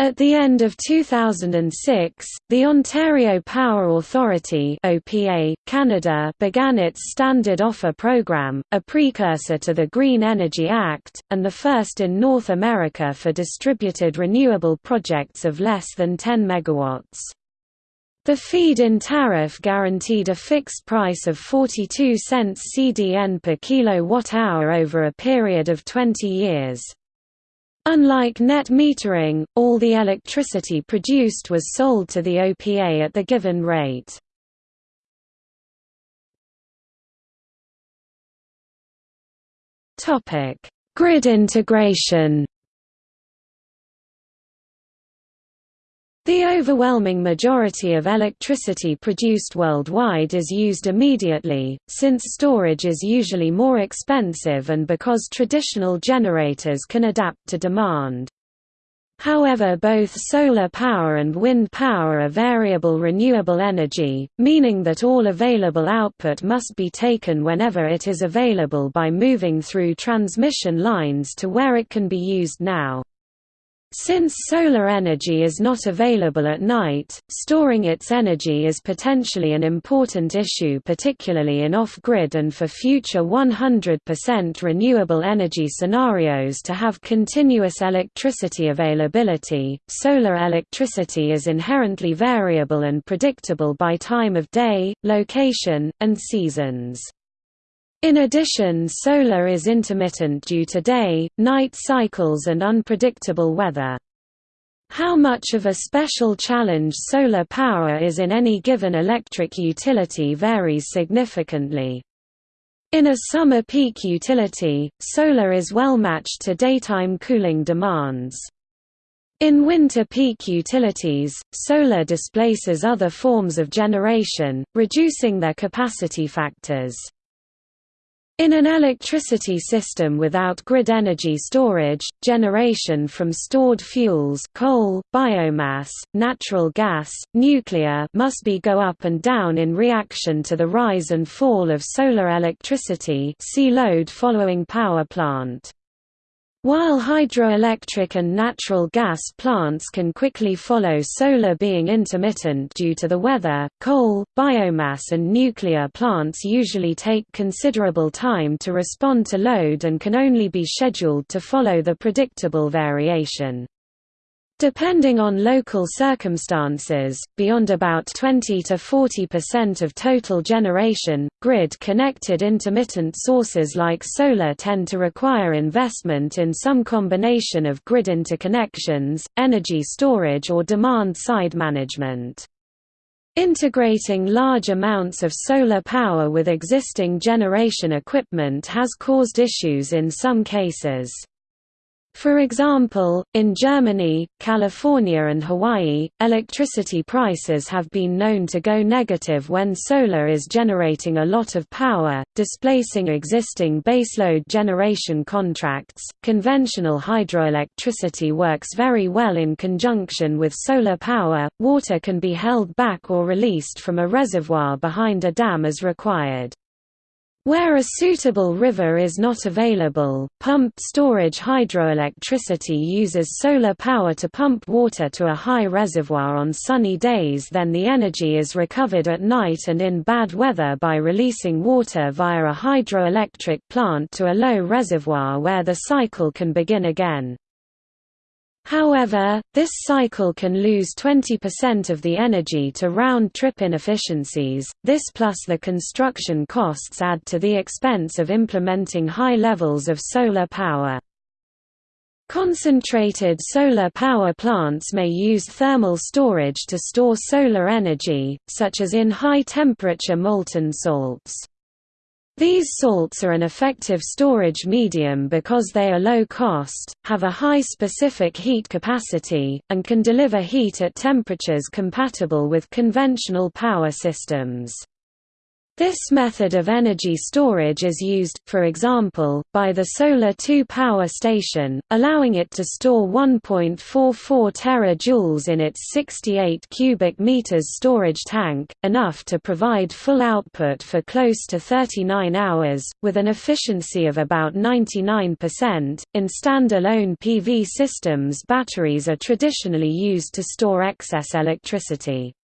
At the end of 2006, the Ontario Power Authority (OPA) Canada began its Standard Offer Program, a precursor to the Green Energy Act, and the first in North America for distributed renewable projects of less than 10 megawatts. The feed-in tariff guaranteed a fixed price of 42 cents CDN per kilowatt-hour over a period of 20 years. Unlike net metering, all the electricity produced was sold to the OPA at the given rate. Grid integration The overwhelming majority of electricity produced worldwide is used immediately, since storage is usually more expensive and because traditional generators can adapt to demand. However both solar power and wind power are variable renewable energy, meaning that all available output must be taken whenever it is available by moving through transmission lines to where it can be used now. Since solar energy is not available at night, storing its energy is potentially an important issue particularly in off-grid and for future 100% renewable energy scenarios to have continuous electricity availability. Solar electricity is inherently variable and predictable by time of day, location, and seasons. In addition solar is intermittent due to day, night cycles and unpredictable weather. How much of a special challenge solar power is in any given electric utility varies significantly. In a summer peak utility, solar is well matched to daytime cooling demands. In winter peak utilities, solar displaces other forms of generation, reducing their capacity factors. In an electricity system without grid energy storage, generation from stored fuels coal, biomass, natural gas, nuclear must be go up and down in reaction to the rise and fall of solar electricity see load following power plant. While hydroelectric and natural gas plants can quickly follow solar being intermittent due to the weather, coal, biomass and nuclear plants usually take considerable time to respond to load and can only be scheduled to follow the predictable variation. Depending on local circumstances, beyond about 20 to 40% of total generation, grid-connected intermittent sources like solar tend to require investment in some combination of grid interconnections, energy storage or demand-side management. Integrating large amounts of solar power with existing generation equipment has caused issues in some cases. For example, in Germany, California and Hawaii, electricity prices have been known to go negative when solar is generating a lot of power, displacing existing baseload generation contracts. Conventional hydroelectricity works very well in conjunction with solar power. Water can be held back or released from a reservoir behind a dam as required. Where a suitable river is not available, pumped storage hydroelectricity uses solar power to pump water to a high reservoir on sunny days then the energy is recovered at night and in bad weather by releasing water via a hydroelectric plant to a low reservoir where the cycle can begin again. However, this cycle can lose 20% of the energy to round-trip inefficiencies, this plus the construction costs add to the expense of implementing high levels of solar power. Concentrated solar power plants may use thermal storage to store solar energy, such as in high-temperature molten salts. These salts are an effective storage medium because they are low cost, have a high specific heat capacity, and can deliver heat at temperatures compatible with conventional power systems. This method of energy storage is used, for example, by the Solar 2 power station, allowing it to store 1.44 terajoules in its 68 cubic meters storage tank, enough to provide full output for close to 39 hours, with an efficiency of about 99%. In standalone PV systems, batteries are traditionally used to store excess electricity.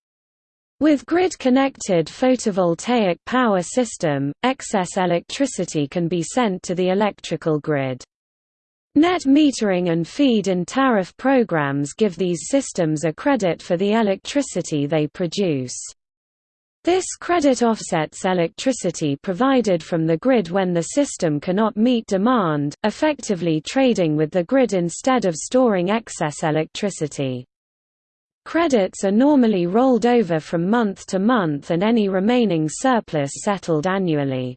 With grid-connected photovoltaic power system, excess electricity can be sent to the electrical grid. Net metering and feed-in tariff programs give these systems a credit for the electricity they produce. This credit offsets electricity provided from the grid when the system cannot meet demand, effectively trading with the grid instead of storing excess electricity. Credits are normally rolled over from month to month and any remaining surplus settled annually.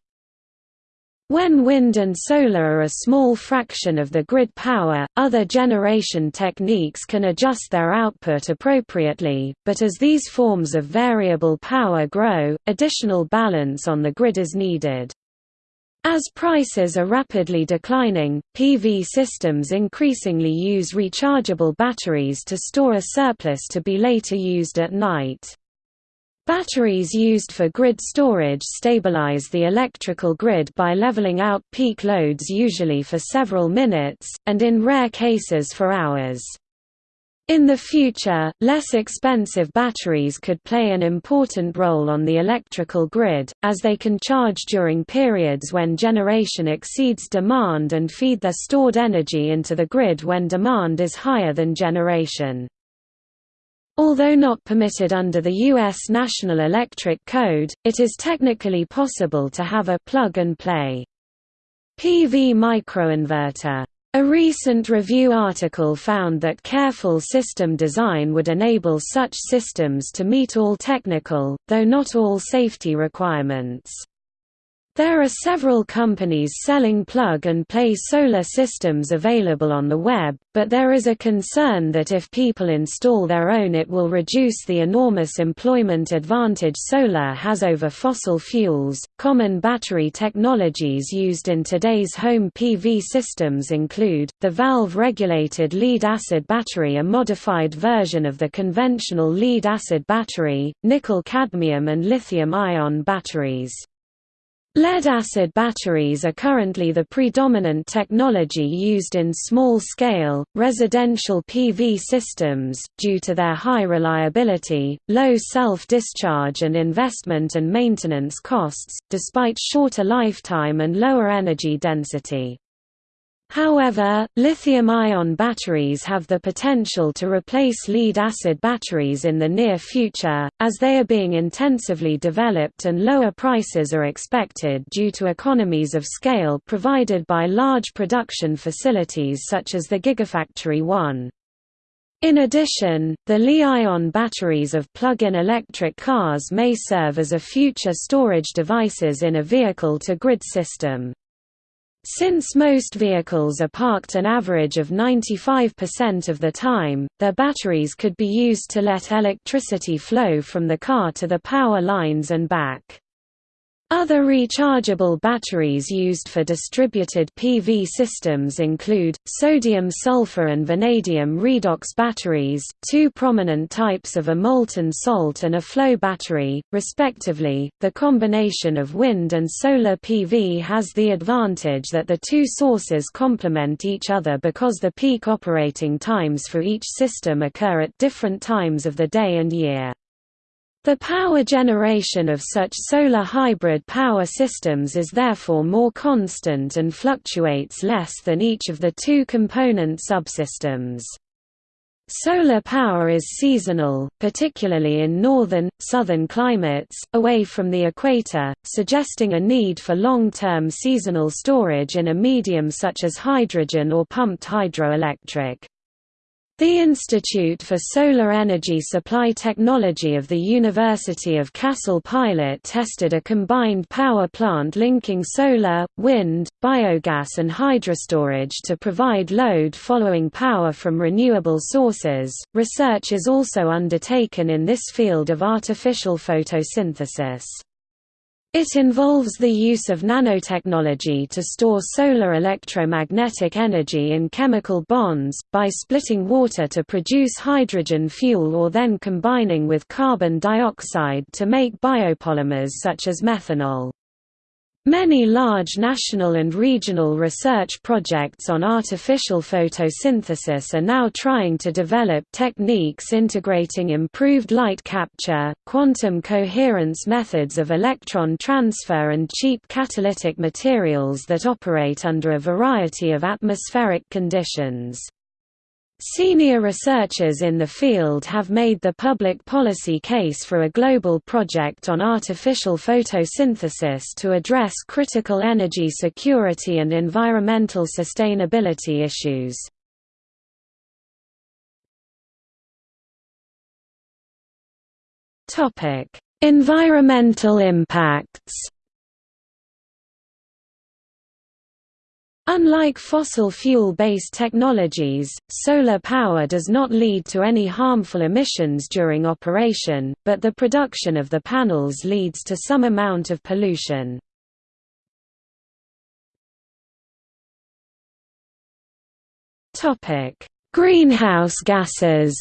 When wind and solar are a small fraction of the grid power, other generation techniques can adjust their output appropriately, but as these forms of variable power grow, additional balance on the grid is needed. As prices are rapidly declining, PV systems increasingly use rechargeable batteries to store a surplus to be later used at night. Batteries used for grid storage stabilize the electrical grid by leveling out peak loads usually for several minutes, and in rare cases for hours. In the future, less expensive batteries could play an important role on the electrical grid, as they can charge during periods when generation exceeds demand and feed their stored energy into the grid when demand is higher than generation. Although not permitted under the U.S. National Electric Code, it is technically possible to have a plug-and-play PV microinverter a recent review article found that careful system design would enable such systems to meet all technical, though not all safety requirements. There are several companies selling plug-and-play solar systems available on the web, but there is a concern that if people install their own it will reduce the enormous employment advantage solar has over fossil fuels. Common battery technologies used in today's home PV systems include the valve-regulated lead-acid battery, a modified version of the conventional lead-acid battery, nickel-cadmium and lithium-ion batteries. Lead-acid batteries are currently the predominant technology used in small-scale, residential PV systems, due to their high reliability, low self-discharge and investment and maintenance costs, despite shorter lifetime and lower energy density. However, lithium-ion batteries have the potential to replace lead-acid batteries in the near future, as they are being intensively developed and lower prices are expected due to economies of scale provided by large production facilities such as the Gigafactory 1. In addition, the Li-ion batteries of plug-in electric cars may serve as a future storage devices in a vehicle-to-grid system. Since most vehicles are parked an average of 95% of the time, their batteries could be used to let electricity flow from the car to the power lines and back. Other rechargeable batteries used for distributed PV systems include, sodium-sulfur and vanadium redox batteries, two prominent types of a molten salt and a flow battery, respectively. The combination of wind and solar PV has the advantage that the two sources complement each other because the peak operating times for each system occur at different times of the day and year. The power generation of such solar hybrid power systems is therefore more constant and fluctuates less than each of the two component subsystems. Solar power is seasonal, particularly in northern, southern climates, away from the equator, suggesting a need for long-term seasonal storage in a medium such as hydrogen or pumped hydroelectric. The Institute for Solar Energy Supply Technology of the University of Kassel pilot tested a combined power plant linking solar, wind, biogas and hydrostorage to provide load following power from renewable sources. Research is also undertaken in this field of artificial photosynthesis. It involves the use of nanotechnology to store solar electromagnetic energy in chemical bonds, by splitting water to produce hydrogen fuel or then combining with carbon dioxide to make biopolymers such as methanol. Many large national and regional research projects on artificial photosynthesis are now trying to develop techniques integrating improved light capture, quantum coherence methods of electron transfer and cheap catalytic materials that operate under a variety of atmospheric conditions. Senior researchers in the field have made the public policy case for a global project on artificial photosynthesis to address critical energy security and environmental sustainability issues. Environmental impacts Unlike fossil fuel-based technologies, solar power does not lead to any harmful emissions during operation, but the production of the panels leads to some amount of pollution. Greenhouse gases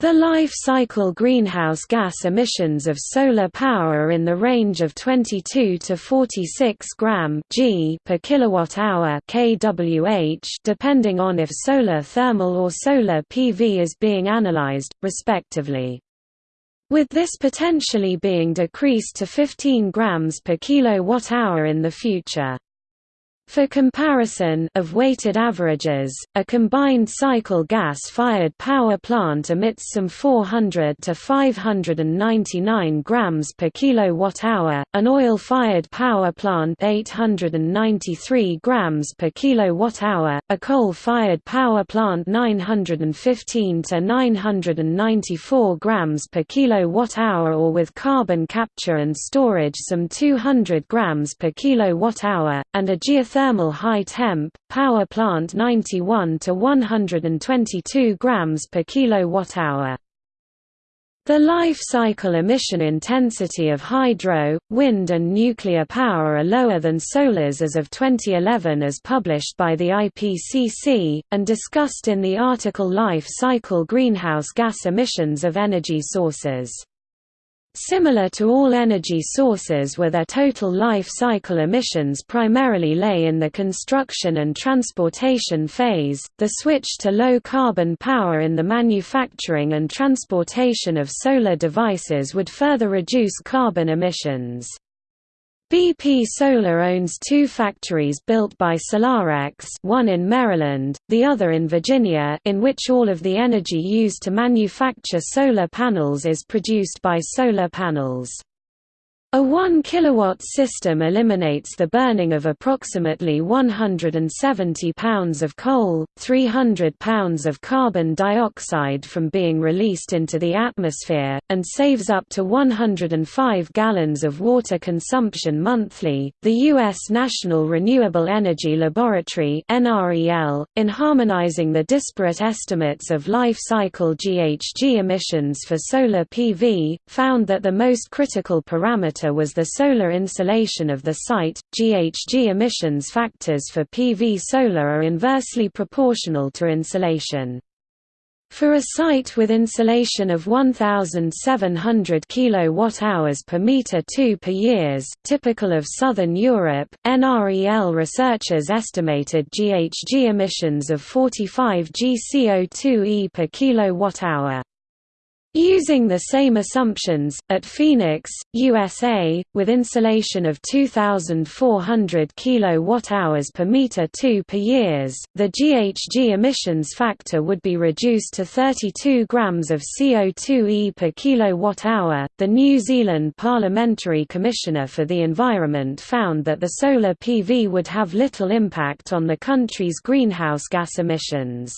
The life cycle greenhouse gas emissions of solar power are in the range of 22 to 46 gram g per kilowatt hour kWh depending on if solar thermal or solar PV is being analyzed, respectively. With this potentially being decreased to 15 grams per kilowatt hour in the future. For comparison of weighted averages, a combined cycle gas-fired power plant emits some 400 to 599 grams per kilowatt-hour, an oil-fired power plant 893 grams per kilowatt-hour, a coal-fired power plant 915 to 994 grams per kilowatt-hour or with carbon capture and storage some 200 grams per kilowatt-hour, and a geothermal thermal high temp power plant 91 to 122 grams per kilowatt hour. The life cycle emission intensity of hydro, wind and nuclear power are lower than solar's as of 2011 as published by the IPCC, and discussed in the article Life cycle greenhouse gas emissions of energy sources. Similar to all energy sources where their total life cycle emissions primarily lay in the construction and transportation phase, the switch to low-carbon power in the manufacturing and transportation of solar devices would further reduce carbon emissions. BP Solar owns two factories built by Solarex one in Maryland, the other in Virginia in which all of the energy used to manufacture solar panels is produced by solar panels. A 1 kilowatt system eliminates the burning of approximately 170 pounds of coal, 300 pounds of carbon dioxide from being released into the atmosphere, and saves up to 105 gallons of water consumption monthly. The U.S. National Renewable Energy Laboratory (NREL), in harmonizing the disparate estimates of life cycle GHG emissions for solar PV, found that the most critical parameter factor was the solar insolation of the site. GHG emissions factors for PV solar are inversely proportional to insolation. For a site with insolation of 1,700 kWh per meter 2 per years, typical of southern Europe, NREL researchers estimated GHG emissions of 45 g CO2e per kilowatt-hour. Using the same assumptions, at Phoenix, USA, with insolation of 2,400 kWh per meter 2 per years, the GHG emissions factor would be reduced to 32 grams of CO2e per kilowatt-hour. The New Zealand Parliamentary Commissioner for the Environment found that the solar PV would have little impact on the country's greenhouse gas emissions.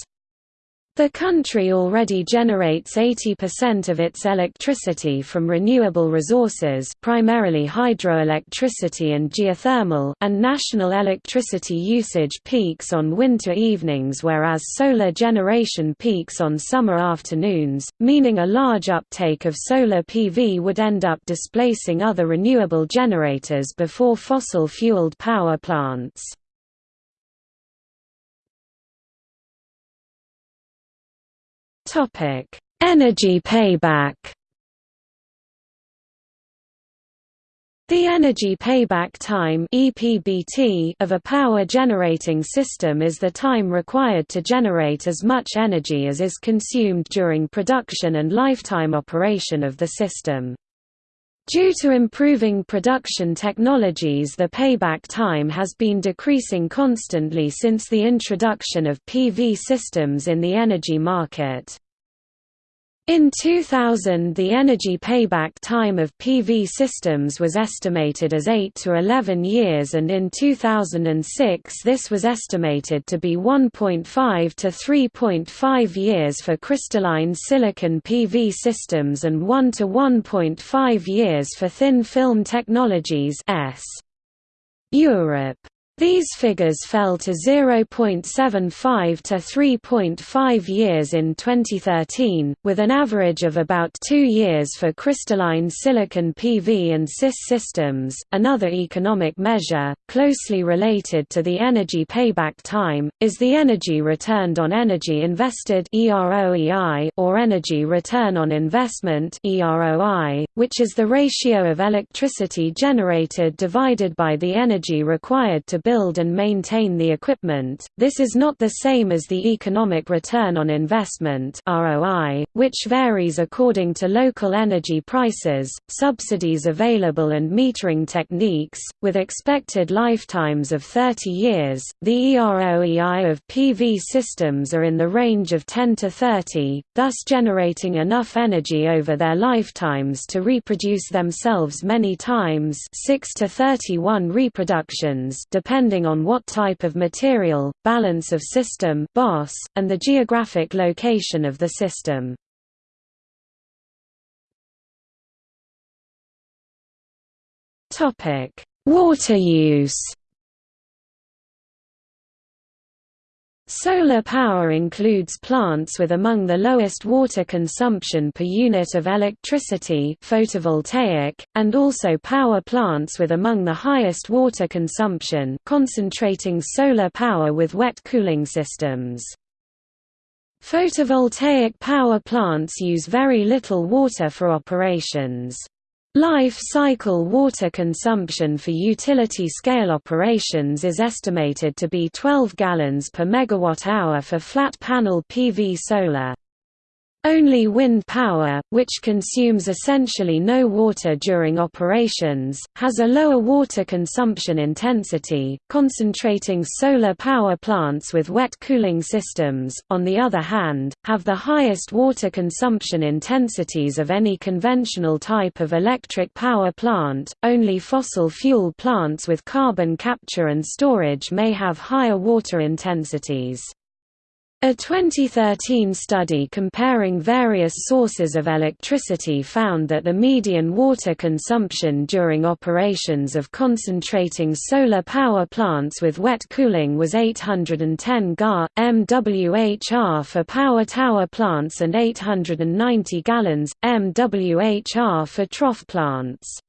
The country already generates 80% of its electricity from renewable resources primarily hydroelectricity and geothermal and national electricity usage peaks on winter evenings whereas solar generation peaks on summer afternoons, meaning a large uptake of solar PV would end up displacing other renewable generators before fossil-fueled power plants. Topic: Energy payback. The energy payback time (EPBT) of a power generating system is the time required to generate as much energy as is consumed during production and lifetime operation of the system. Due to improving production technologies the payback time has been decreasing constantly since the introduction of PV systems in the energy market. In 2000 the energy payback time of PV systems was estimated as 8 to 11 years and in 2006 this was estimated to be 1.5 to 3.5 years for crystalline silicon PV systems and 1 to 1.5 years for thin film technologies S. Europe These figures fell to 0.75 to 3.5 years in 2013, with an average of about two years for crystalline silicon PV and CIS systems. Another economic measure, closely related to the energy payback time, is the energy returned on energy invested or energy return on investment which is the ratio of electricity generated divided by the energy required to build and maintain the equipment. This is not the same as the economic return on investment (ROI), which varies according to local energy prices, subsidies available and metering techniques. With expected lifetimes of 30 years, the EROEI of PV systems are in the range of 10 to 30, thus generating enough energy over their lifetimes to reproduce themselves many times, 6 to 31 reproductions, depending depending on what type of material, balance of system and the geographic location of the system. Water use Solar power includes plants with among the lowest water consumption per unit of electricity photovoltaic, and also power plants with among the highest water consumption concentrating solar power with wet cooling systems. Photovoltaic power plants use very little water for operations. Life cycle water consumption for utility-scale operations is estimated to be 12 gallons per megawatt-hour for flat panel PV solar. Only wind power, which consumes essentially no water during operations, has a lower water consumption intensity. Concentrating solar power plants with wet cooling systems, on the other hand, have the highest water consumption intensities of any conventional type of electric power plant. Only fossil fuel plants with carbon capture and storage may have higher water intensities. A 2013 study comparing various sources of electricity found that the median water consumption during operations of concentrating solar power plants with wet cooling was 810 ga, MWHR for power tower plants and 890 gallons, MWHR for trough plants.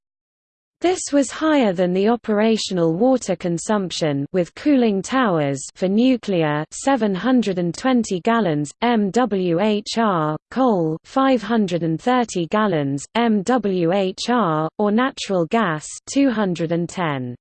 This was higher than the operational water consumption with cooling towers for nuclear 720 gallons MWHR, coal 530 gallons MWHR or natural gas 210.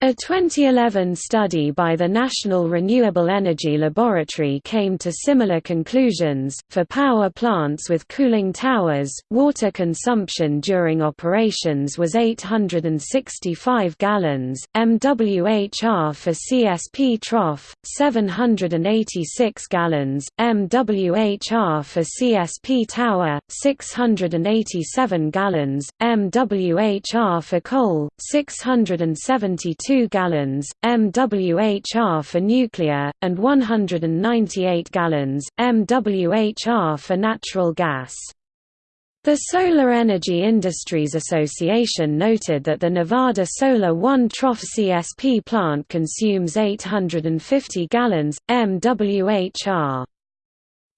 A 2011 study by the National Renewable Energy Laboratory came to similar conclusions. For power plants with cooling towers, water consumption during operations was 865 gallons, MWHR for CSP trough, 786 gallons, MWHR for CSP tower, 687 gallons, MWHR for coal, 672 2 gallons, MWHR for nuclear, and 198 gallons, MWHR for natural gas. The Solar Energy Industries Association noted that the Nevada Solar 1 Trough CSP plant consumes 850 gallons, MWHR.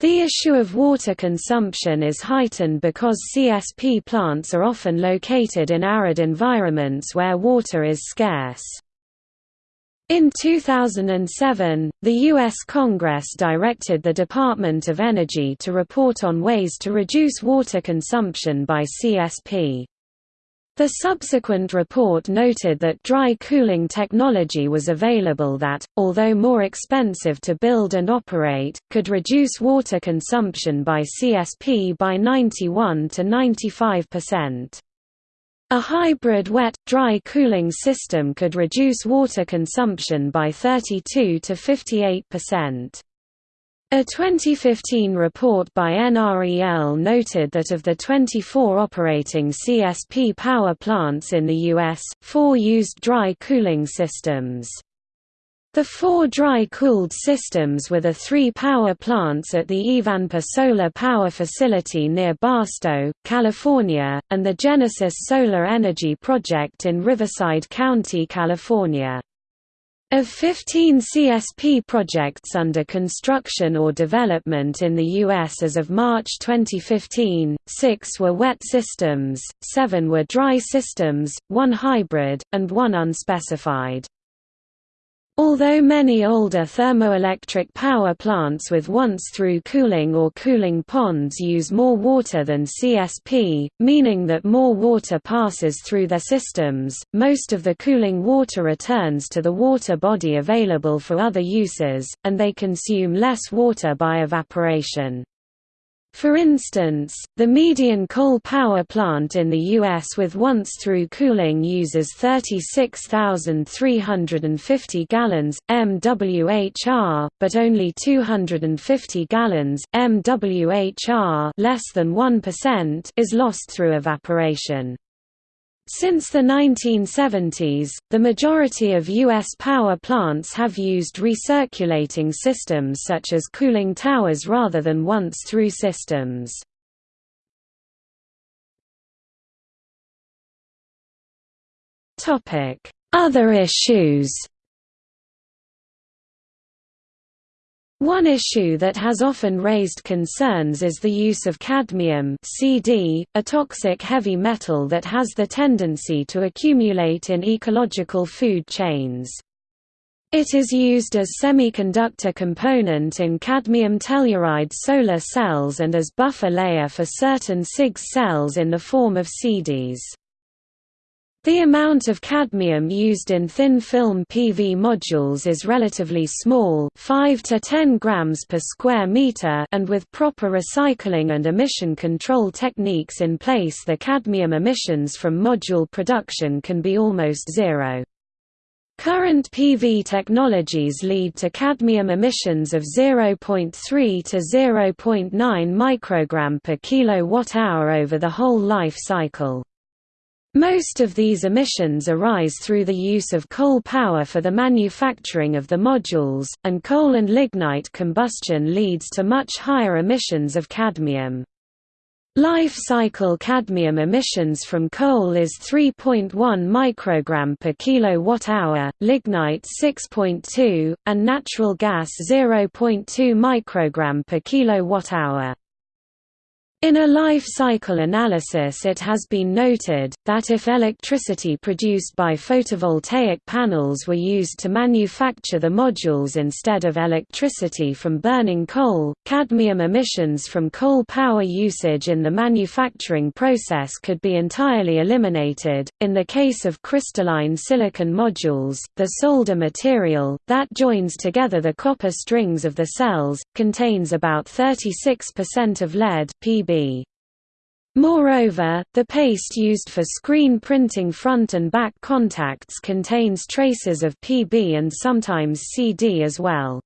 The issue of water consumption is heightened because CSP plants are often located in arid environments where water is scarce. In 2007, the U.S. Congress directed the Department of Energy to report on ways to reduce water consumption by CSP. The subsequent report noted that dry cooling technology was available that, although more expensive to build and operate, could reduce water consumption by CSP by 91 to 95%. A hybrid wet, dry cooling system could reduce water consumption by 32 to 58%. A 2015 report by NREL noted that of the 24 operating CSP power plants in the U.S., four used dry cooling systems. The four dry-cooled systems were the three power plants at the Ivanpah Solar Power Facility near Barstow, California, and the Genesis Solar Energy Project in Riverside County, California. Of 15 CSP projects under construction or development in the U.S. as of March 2015, six were wet systems, seven were dry systems, one hybrid, and one unspecified. Although many older thermoelectric power plants with once-through cooling or cooling ponds use more water than CSP, meaning that more water passes through their systems, most of the cooling water returns to the water body available for other uses, and they consume less water by evaporation. For instance, the median coal power plant in the U.S. with once-through cooling uses 36,350 gallons, MWHR, but only 250 gallons, MWHR less than 1% is lost through evaporation. Since the 1970s, the majority of U.S. power plants have used recirculating systems such as cooling towers rather than once-through systems. Other issues One issue that has often raised concerns is the use of cadmium CD, a toxic heavy metal that has the tendency to accumulate in ecological food chains. It is used as semiconductor component in cadmium telluride solar cells and as buffer layer for certain CIGS cells in the form of CDs. The amount of cadmium used in thin-film PV modules is relatively small 5 to 10 grams per square meter and with proper recycling and emission control techniques in place the cadmium emissions from module production can be almost zero. Current PV technologies lead to cadmium emissions of 0.3 to 0.9 microgram per kilowatt-hour over the whole life cycle. Most of these emissions arise through the use of coal power for the manufacturing of the modules, and coal and lignite combustion leads to much higher emissions of cadmium. Life cycle cadmium emissions from coal is 3.1 microgram per kilowatt-hour, lignite 6.2, and natural gas 0.2 microgram per kilowatt-hour. In a life cycle analysis it has been noted, that if electricity produced by photovoltaic panels were used to manufacture the modules instead of electricity from burning coal, cadmium emissions from coal power usage in the manufacturing process could be entirely eliminated. In the case of crystalline silicon modules, the solder material, that joins together the copper strings of the cells, contains about 36% of lead PB Moreover, the paste used for screen printing front and back contacts contains traces of PB and sometimes CD as well.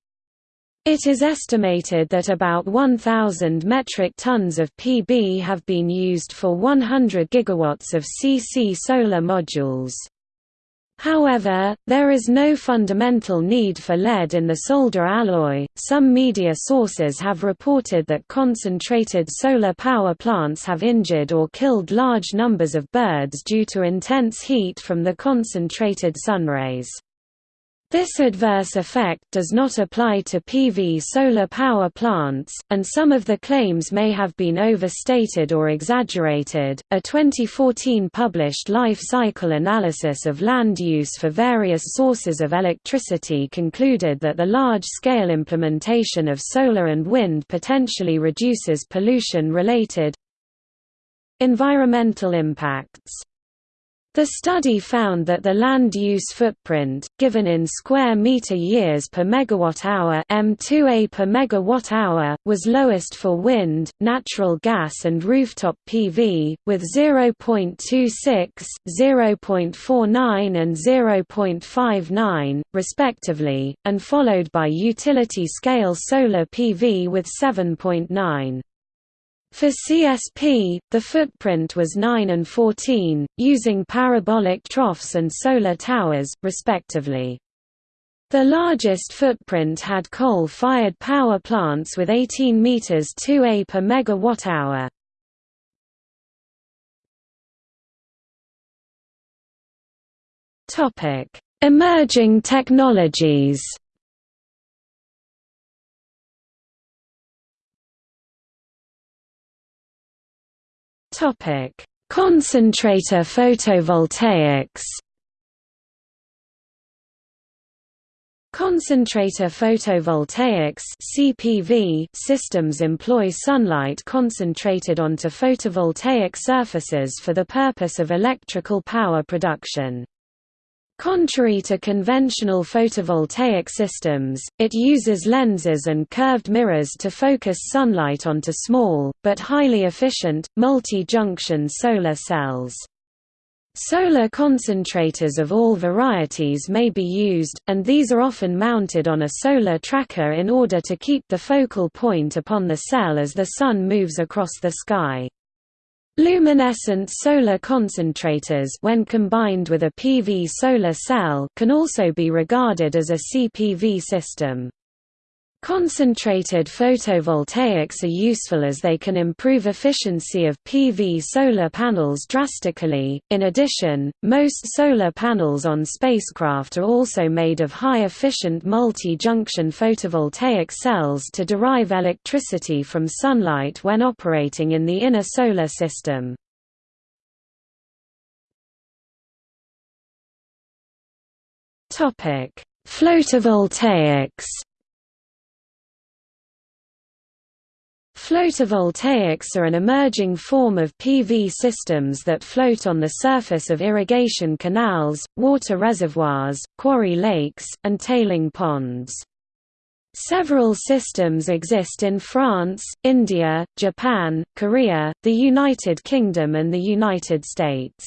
It is estimated that about 1,000 metric tons of PB have been used for 100 gigawatts of CC solar modules. However, there is no fundamental need for lead in the solder alloy. Some media sources have reported that concentrated solar power plants have injured or killed large numbers of birds due to intense heat from the concentrated sunrays. This adverse effect does not apply to PV solar power plants, and some of the claims may have been overstated or exaggerated. A 2014 published life cycle analysis of land use for various sources of electricity concluded that the large scale implementation of solar and wind potentially reduces pollution related environmental impacts. The study found that the land use footprint, given in square meter years per megawatt-hour (m2a per megawatt-hour), was lowest for wind, natural gas, and rooftop PV, with 0.26, 0.49, and 0.59, respectively, and followed by utility-scale solar PV with 7.9. For CSP, the footprint was 9 and 14, using parabolic troughs and solar towers, respectively. The largest footprint had coal-fired power plants with 18 meters 2A per megawatt-hour. Topic: Emerging technologies Topic: Concentrator photovoltaics. Concentrator photovoltaics (CPV) systems employ sunlight concentrated onto photovoltaic surfaces for the purpose of electrical power production. Contrary to conventional photovoltaic systems, it uses lenses and curved mirrors to focus sunlight onto small, but highly efficient, multi-junction solar cells. Solar concentrators of all varieties may be used, and these are often mounted on a solar tracker in order to keep the focal point upon the cell as the sun moves across the sky. Luminescent solar concentrators when combined with a PV solar cell can also be regarded as a CPV system. Concentrated photovoltaics are useful as they can improve efficiency of PV solar panels drastically. In addition, most solar panels on spacecraft are also made of high-efficient multi-junction photovoltaic cells to derive electricity from sunlight when operating in the inner solar system. Topic: Floatovoltaics Floatovoltaics are an emerging form of PV systems that float on the surface of irrigation canals, water reservoirs, quarry lakes, and tailing ponds. Several systems exist in France, India, Japan, Korea, the United Kingdom and the United States.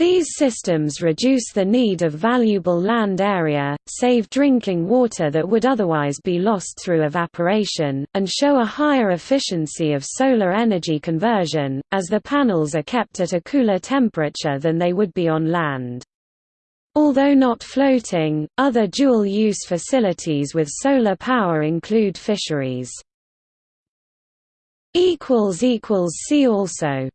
These systems reduce the need of valuable land area, save drinking water that would otherwise be lost through evaporation, and show a higher efficiency of solar energy conversion, as the panels are kept at a cooler temperature than they would be on land. Although not floating, other dual-use facilities with solar power include fisheries. See also